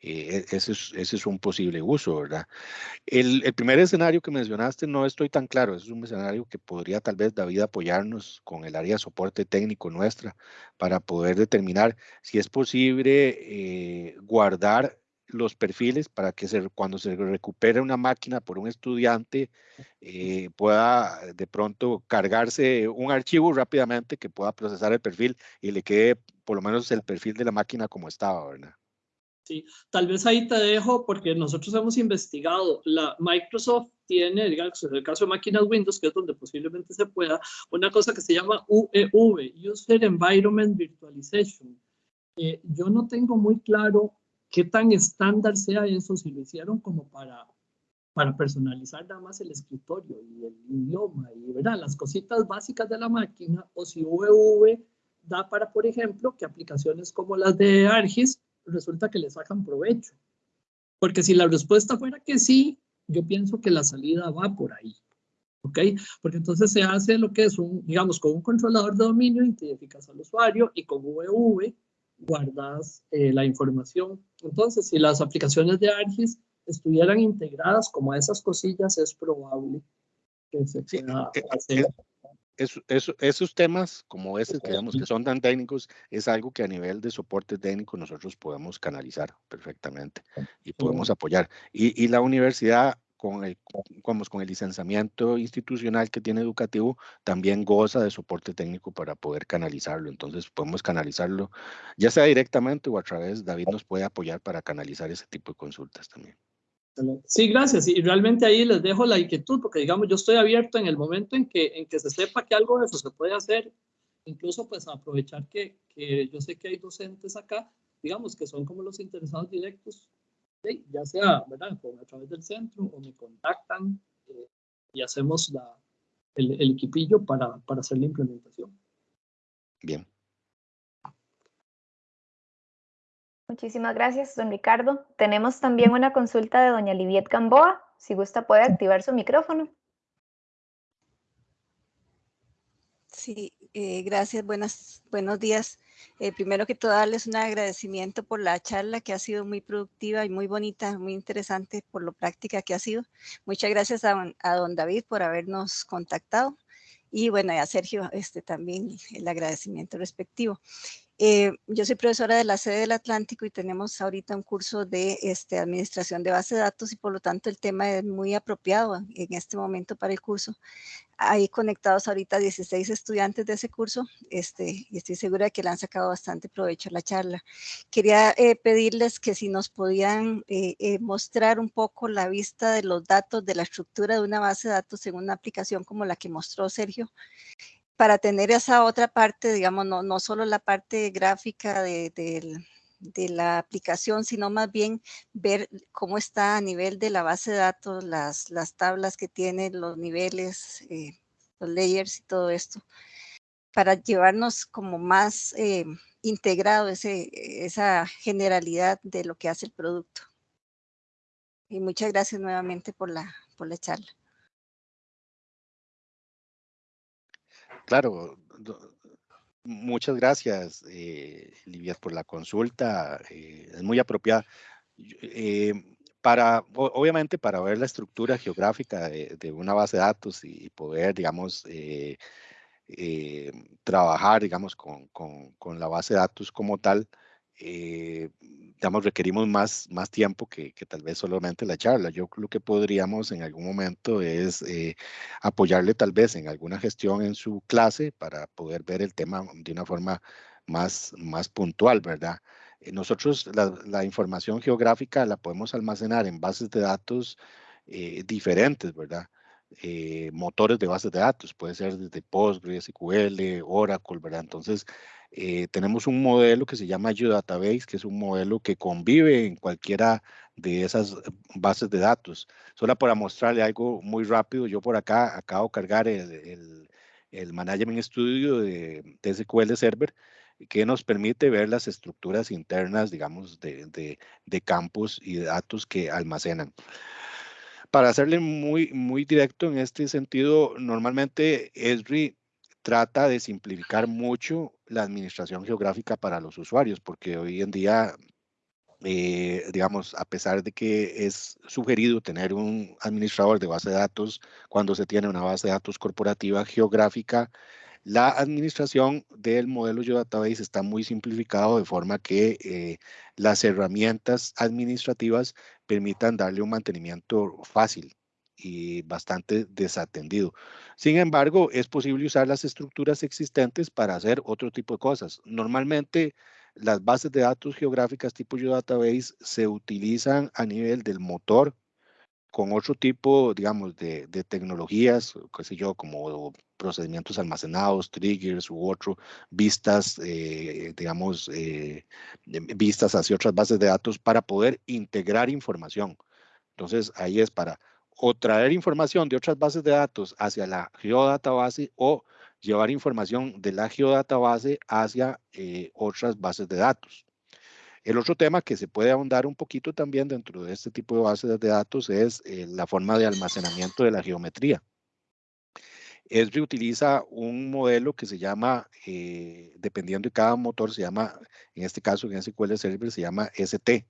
Eh, ese, es, ese, es, un posible uso, ¿verdad? El, primer escenario que mencionaste no estoy tan claro, es un escenario que podría tal vez David apoyarnos con el área soporte técnico nuestra para poder determinar si es posible eh, guardar los perfiles para que cuando se recupere una máquina por un estudiante eh, pueda de pronto cargarse un archivo rápidamente que pueda procesar el perfil y le quede por lo menos el perfil de la máquina como estaba, ¿verdad? Sí, tal vez ahí te dejo porque nosotros hemos investigado, la Microsoft tiene, digamos, en el caso de máquinas Windows, que es donde posiblemente se pueda, una cosa que se llama UEV, User Environment Virtualization. Eh, yo no tengo muy claro qué tan estándar sea eso, si lo hicieron como para, para personalizar nada más el escritorio y el idioma y ¿verdad? las cositas básicas de la máquina, o si UEV da para, por ejemplo, que aplicaciones como las de ARGIS resulta que le sacan provecho. Porque si la respuesta fuera que sí, yo pienso que la salida va por ahí. ¿Ok? Porque entonces se hace lo que es un, digamos, con un controlador de dominio, identificas al usuario y con VV guardas eh, la información. Entonces, si las aplicaciones de ARGIS estuvieran integradas como esas cosillas, es probable que se pueda eh, hacer esos temas como ese que vemos que son tan técnicos es algo que a nivel de soporte técnico nosotros podemos canalizar perfectamente y podemos apoyar. Y, y la universidad con el, con, con el licenciamiento institucional que tiene educativo también goza de soporte técnico para poder canalizarlo. Entonces podemos canalizarlo ya sea directamente o a través, David nos puede apoyar para canalizar ese tipo de consultas también. Sí, gracias. Y realmente ahí les dejo la inquietud, porque digamos, yo estoy abierto en el momento en que, en que se sepa que algo de eso se puede hacer, incluso pues aprovechar que, que yo sé que hay docentes acá, digamos, que son como los interesados directos, ya sea, ¿verdad?, a través del centro o me contactan eh, y hacemos la, el, el equipillo para, para hacer la implementación. Bien. Muchísimas gracias, don Ricardo. Tenemos también una consulta de doña Liviet Gamboa. Si gusta, puede activar su micrófono. Sí, eh, gracias. Buenas, buenos días. Eh, primero que todo, darles un agradecimiento por la charla que ha sido muy productiva y muy bonita, muy interesante por lo práctica que ha sido. Muchas gracias a, don David por habernos contactado y bueno, y a Sergio este, también el agradecimiento respectivo. Eh, yo soy profesora de la sede del Atlántico y tenemos ahorita un curso de este, administración de base de datos y por lo tanto el tema es muy apropiado en este momento para el curso. Hay conectados ahorita 16 estudiantes de ese curso este, y estoy segura de que le han sacado bastante provecho a la charla. Quería eh, pedirles que si nos podían eh, mostrar un poco la vista de los datos de la estructura de una base de datos en una aplicación como la que mostró Sergio para tener esa otra parte, digamos, no, no solo la parte gráfica de, la aplicación, sino más bien ver cómo está a nivel de la base de datos, las, las tablas que tiene, los niveles, eh, los layers y todo esto, para llevarnos como más eh, integrado ese, esa generalidad de lo que hace el producto. Y muchas gracias nuevamente por la, por la charla. Claro, muchas gracias, eh, por la consulta. Eh, es muy apropiada. Eh, para, obviamente, para ver la estructura geográfica de, una base de datos y, poder, digamos, eh, trabajar, digamos, con, con, con, la base de datos como tal, digamos, requerimos más, más tiempo que, que, tal vez solamente la charla. Yo lo que podríamos en algún momento es eh, apoyarle tal vez en alguna gestión en su clase para poder ver el tema de una forma más, más puntual, ¿verdad? Eh, nosotros la, la, información geográfica la podemos almacenar en bases de datos eh, diferentes, ¿verdad? motores de bases de datos, puede ser desde Postgres, SQL, Oracle, ¿verdad? Entonces, eh, tenemos un modelo que se llama Database, que es un modelo que convive en cualquiera de esas bases de datos. Solo para mostrarle algo muy rápido, yo por acá acabo de cargar el, el, Management Studio de, de, SQL Server, que nos permite ver las estructuras internas, digamos, de, de, de campos y datos que almacenan. Para hacerle muy, muy directo en este sentido, normalmente Esri trata de simplificar mucho la administración geográfica para los usuarios, porque hoy en día, eh, digamos, a pesar de que es sugerido tener un administrador de base de datos cuando se tiene una base de datos corporativa geográfica, la administración del modelo Database está muy simplificado de forma que eh, las herramientas administrativas permitan darle un mantenimiento fácil y bastante desatendido. Sin embargo, es posible usar las estructuras existentes para hacer otro tipo de cosas. Normalmente, las bases de datos geográficas tipo Database se utilizan a nivel del motor con otro tipo, digamos, de, tecnologías, qué sé yo, como procedimientos almacenados, triggers u otro, vistas, eh, digamos, eh, vistas hacia otras bases de datos para poder integrar información. Entonces, ahí es para o traer información de otras bases de datos hacia la geodatabase o llevar información de la geodatabase hacia eh, otras bases de datos. El otro tema que se puede ahondar un poquito también dentro de este tipo de bases de datos es eh, la forma de almacenamiento de la geometría. Esri utiliza un modelo que se llama, eh, dependiendo de cada motor, se llama, en este caso en SQL Server, se llama ST,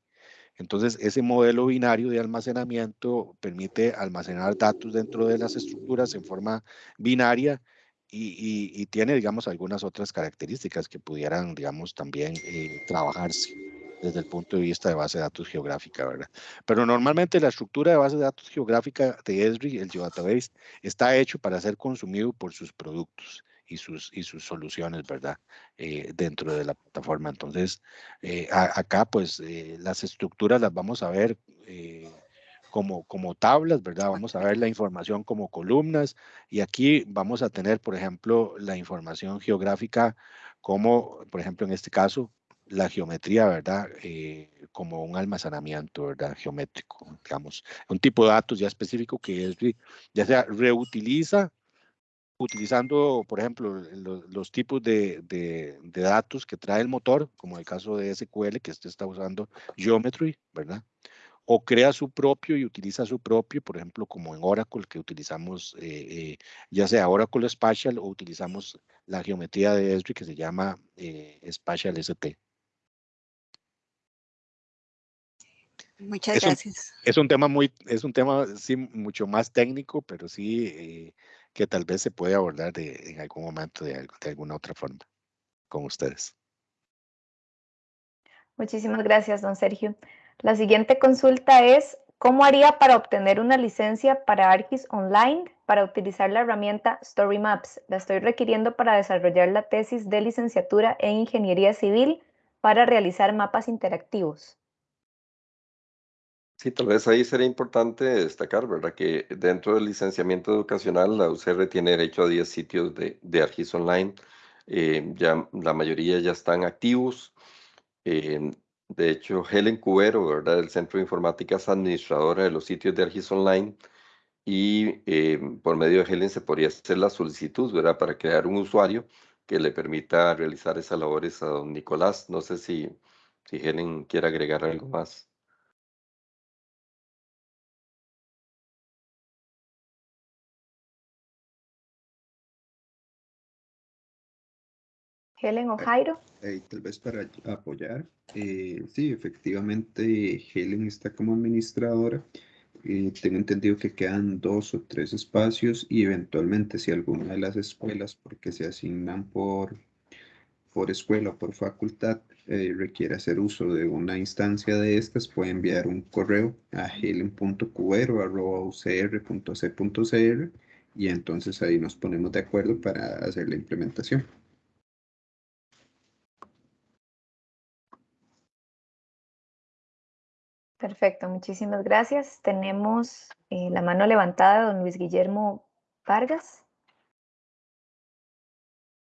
entonces, ese modelo binario de almacenamiento permite almacenar datos dentro de las estructuras en forma binaria y, tiene, digamos, algunas otras características que pudieran, digamos, también eh, trabajarse desde el punto de vista de base de datos geográfica, ¿verdad? Pero normalmente la estructura de base de datos geográfica de Esri, el Geodatabase, está hecho para ser consumido por sus productos y sus, y sus soluciones, ¿verdad? Eh, dentro de la plataforma. Entonces, eh, acá pues eh, las estructuras las vamos a ver como, como tablas, ¿verdad? Vamos a ver la información como columnas y aquí vamos a tener, por ejemplo, la información geográfica como, por ejemplo, en este caso, la geometría, ¿verdad? como un almacenamiento, ¿verdad? Geométrico, digamos, un tipo de datos ya específico que ya sea reutiliza utilizando, por ejemplo, los, tipos de, datos que trae el motor, como el caso de SQL, que este está usando Geometry, ¿verdad? O crea su propio y utiliza su propio, por ejemplo, como en Oracle, que utilizamos eh, eh, ya sea Oracle Spatial o utilizamos la geometría de Esri que se llama eh, Spatial ST. Muchas gracias. es un tema muy, es un tema sí mucho más técnico, pero sí que tal vez se puede abordar en algún momento de, de alguna otra forma con ustedes. Muchísimas gracias, don Sergio. La siguiente consulta es, ¿cómo haría para obtener una licencia para ArcGIS Online para utilizar la herramienta StoryMaps? La estoy requiriendo para desarrollar la tesis de licenciatura en Ingeniería Civil para realizar mapas interactivos. Sí, tal vez ahí sería importante destacar, ¿verdad? Que dentro del licenciamiento educacional, la UCR tiene derecho a 10 sitios de, de ArcGIS Online. Eh, ya la mayoría ya están activos. Eh, de hecho, Helen Cubero, ¿verdad? Del Centro de Informática es administradora de los sitios de ArcGIS Online y eh, por medio de Helen se podría hacer la solicitud, ¿verdad? Para crear un usuario que le permita realizar esas labores a don Nicolás. No sé si, si Helen quiere agregar algo más. Helen o Jairo. Eh, tal vez para apoyar. Eh, sí, efectivamente, Helen está como administradora. Eh, tengo entendido que quedan dos o tres espacios y eventualmente si alguna de las escuelas, porque se asignan por, por escuela o por facultad, requiere hacer uso de una instancia de estas, puede enviar un correo a helen.cubero.ucr.c.cr y entonces ahí nos ponemos de acuerdo para hacer la implementación. Perfecto, muchísimas gracias. Tenemos eh, la mano levantada de don Luis Guillermo Vargas.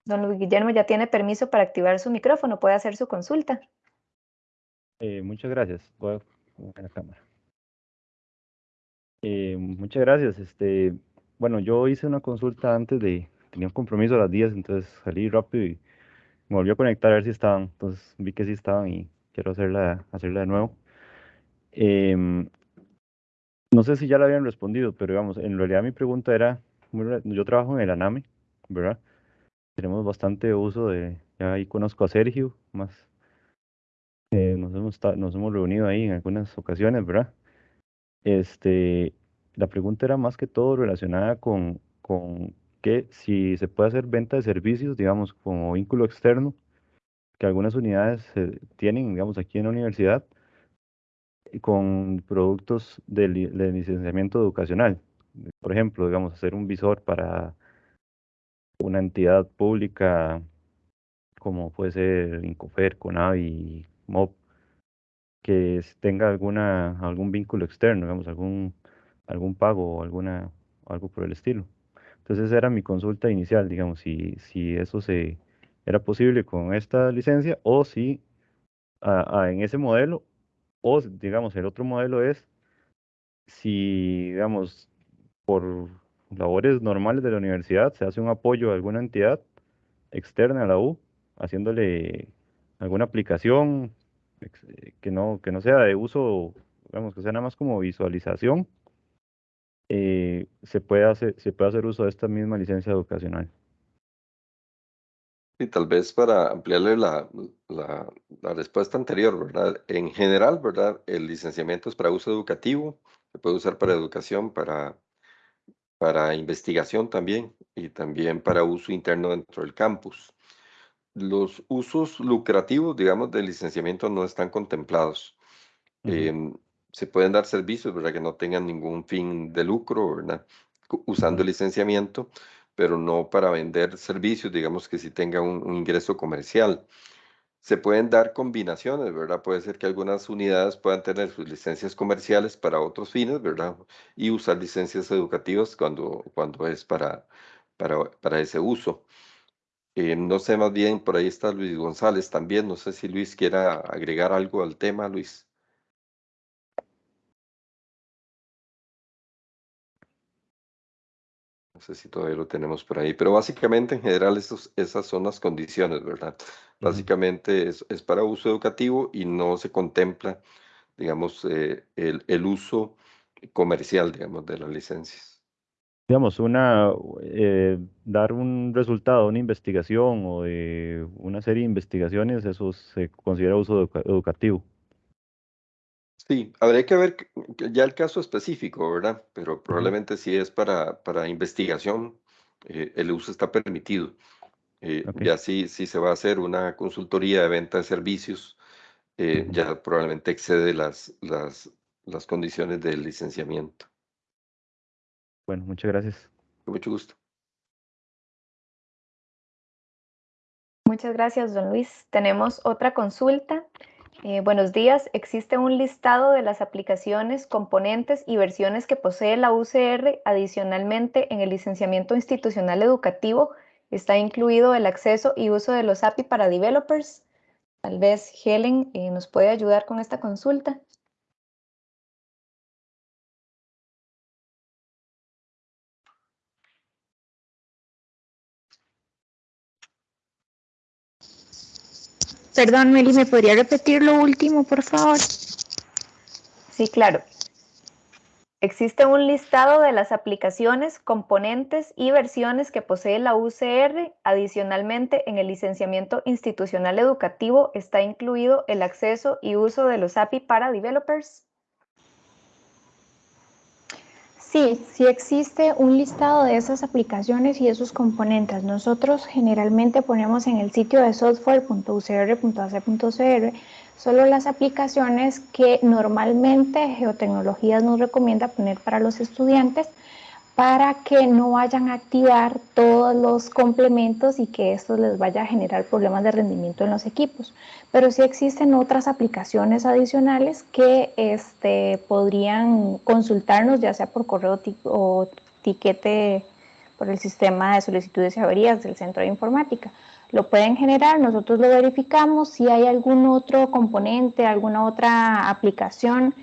Don Luis Guillermo ya tiene permiso para activar su micrófono, puede hacer su consulta. Eh, muchas gracias. Voy a la cámara. Eh, muchas gracias. Este, bueno, yo hice una consulta antes de, tenía un compromiso a las 10, entonces salí rápido y me volví a conectar a ver si estaban. Entonces vi que sí estaban y quiero hacerla, hacerla de nuevo. Em, no sé si ya la habían respondido, pero digamos, en realidad mi pregunta era, yo trabajo en el ANAME, ¿verdad? Tenemos bastante uso de, ya ahí conozco a Sergio, más eh, nos, hemos, nos hemos reunido ahí en algunas ocasiones, ¿verdad? Este, la pregunta era más que todo relacionada con, con que si se puede hacer venta de servicios, digamos, como vínculo externo, que algunas unidades tienen, digamos, aquí en la universidad, con productos de, licenciamiento educacional. Por ejemplo, digamos, hacer un visor para una entidad pública como puede ser Incofer, Conavi, MOB, que tenga alguna, algún vínculo externo, digamos, algún, algún pago o alguna, algo por el estilo. Entonces era mi consulta inicial, digamos, si, si eso se, era posible con esta licencia o si en ese modelo o, digamos, el otro modelo es si, digamos, por labores normales de la universidad se hace un apoyo a alguna entidad externa a la U, haciéndole alguna aplicación eh, que no, que no sea de uso, digamos, que sea nada más como visualización, eh, se, puede hacer, se puede hacer uso de esta misma licencia educacional. Y tal vez para ampliarle la, la, la, respuesta anterior, ¿verdad? En general, ¿verdad? El licenciamiento es para uso educativo, se puede usar para educación, para, para investigación también y también para uso interno dentro del campus. Los usos lucrativos, digamos, del licenciamiento no están contemplados. Em, se pueden dar servicios, ¿verdad? Que no tengan ningún fin de lucro, ¿verdad? Usando el licenciamiento pero no para vender servicios, digamos que si tenga un, ingreso comercial. Se pueden dar combinaciones, ¿verdad? Puede ser que algunas unidades puedan tener sus licencias comerciales para otros fines, ¿verdad? Y usar licencias educativas cuando, cuando es para, para, para ese uso. Eh, no sé, más bien, por ahí está Luis González también. No sé si Luis quiera agregar algo al tema, Luis. No sé si todavía lo tenemos por ahí, pero básicamente en general esas son las condiciones, ¿verdad? Básicamente es, es, para uso educativo y no se contempla, digamos, eh, el, el, uso comercial, digamos, de las licencias. Digamos, una, eh, dar un resultado, una investigación o de una serie de investigaciones, eso se considera uso educativo. Sí, habría que ver ya el caso específico, ¿verdad? Pero probablemente si es para, para investigación, eh, el uso está permitido. Eh, ya sí, sí se va a hacer una consultoría de venta de servicios, eh, ya probablemente excede las, las, las condiciones del licenciamiento. Bueno, muchas gracias. Con mucho gusto. Muchas gracias, don Luis. Tenemos otra consulta. Eh, buenos días. ¿Existe un listado de las aplicaciones, componentes y versiones que posee la UCR? Adicionalmente, en el licenciamiento institucional educativo está incluido el acceso y uso de los API para developers. Tal vez Helen eh, nos puede ayudar con esta consulta. Perdón, Meli, ¿me podría repetir lo último, por favor? Sí, claro. Existe un listado de las aplicaciones, componentes y versiones que posee la UCR. Adicionalmente, en el licenciamiento institucional educativo está incluido el acceso y uso de los API para developers. Sí, sí existe un listado de esas aplicaciones y esos componentes. Nosotros generalmente ponemos en el sitio de software.ucr.ac.cr solo las aplicaciones que normalmente Geotecnologías nos recomienda poner para los estudiantes para que no vayan a activar todos los complementos y que esto les vaya a generar problemas de rendimiento en los equipos. Pero sí existen otras aplicaciones adicionales que este, podrían consultarnos, ya sea por correo o tiquete por el sistema de solicitudes y averías del centro de informática. Lo pueden generar, nosotros lo verificamos, si hay algún otro componente, alguna otra aplicación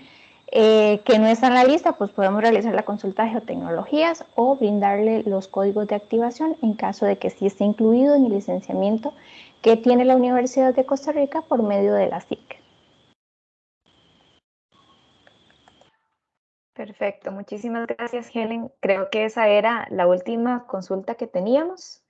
eh, que no está en la lista, pues podemos realizar la consulta de geotecnologías o brindarle los códigos de activación en caso de que sí esté incluido en el licenciamiento que tiene la Universidad de Costa Rica por medio de la SIC. Perfecto, muchísimas gracias Helen. Creo que esa era la última consulta que teníamos.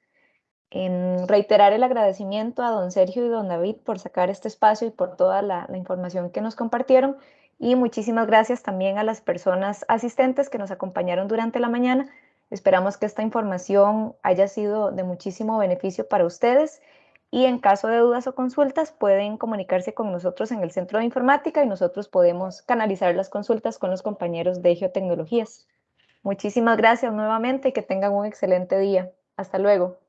En reiterar el agradecimiento a don Sergio y don David por sacar este espacio y por toda la, la información que nos compartieron y muchísimas gracias también a las personas asistentes que nos acompañaron durante la mañana. Esperamos que esta información haya sido de muchísimo beneficio para ustedes y en caso de dudas o consultas pueden comunicarse con nosotros en el Centro de Informática y nosotros podemos canalizar las consultas con los compañeros de Geotecnologías. Muchísimas gracias nuevamente y que tengan un excelente día. Hasta luego.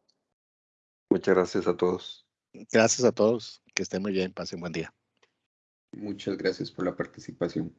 Muchas gracias a todos. Gracias a todos. Que estén muy bien. Pasen buen día. Muchas gracias por la participación.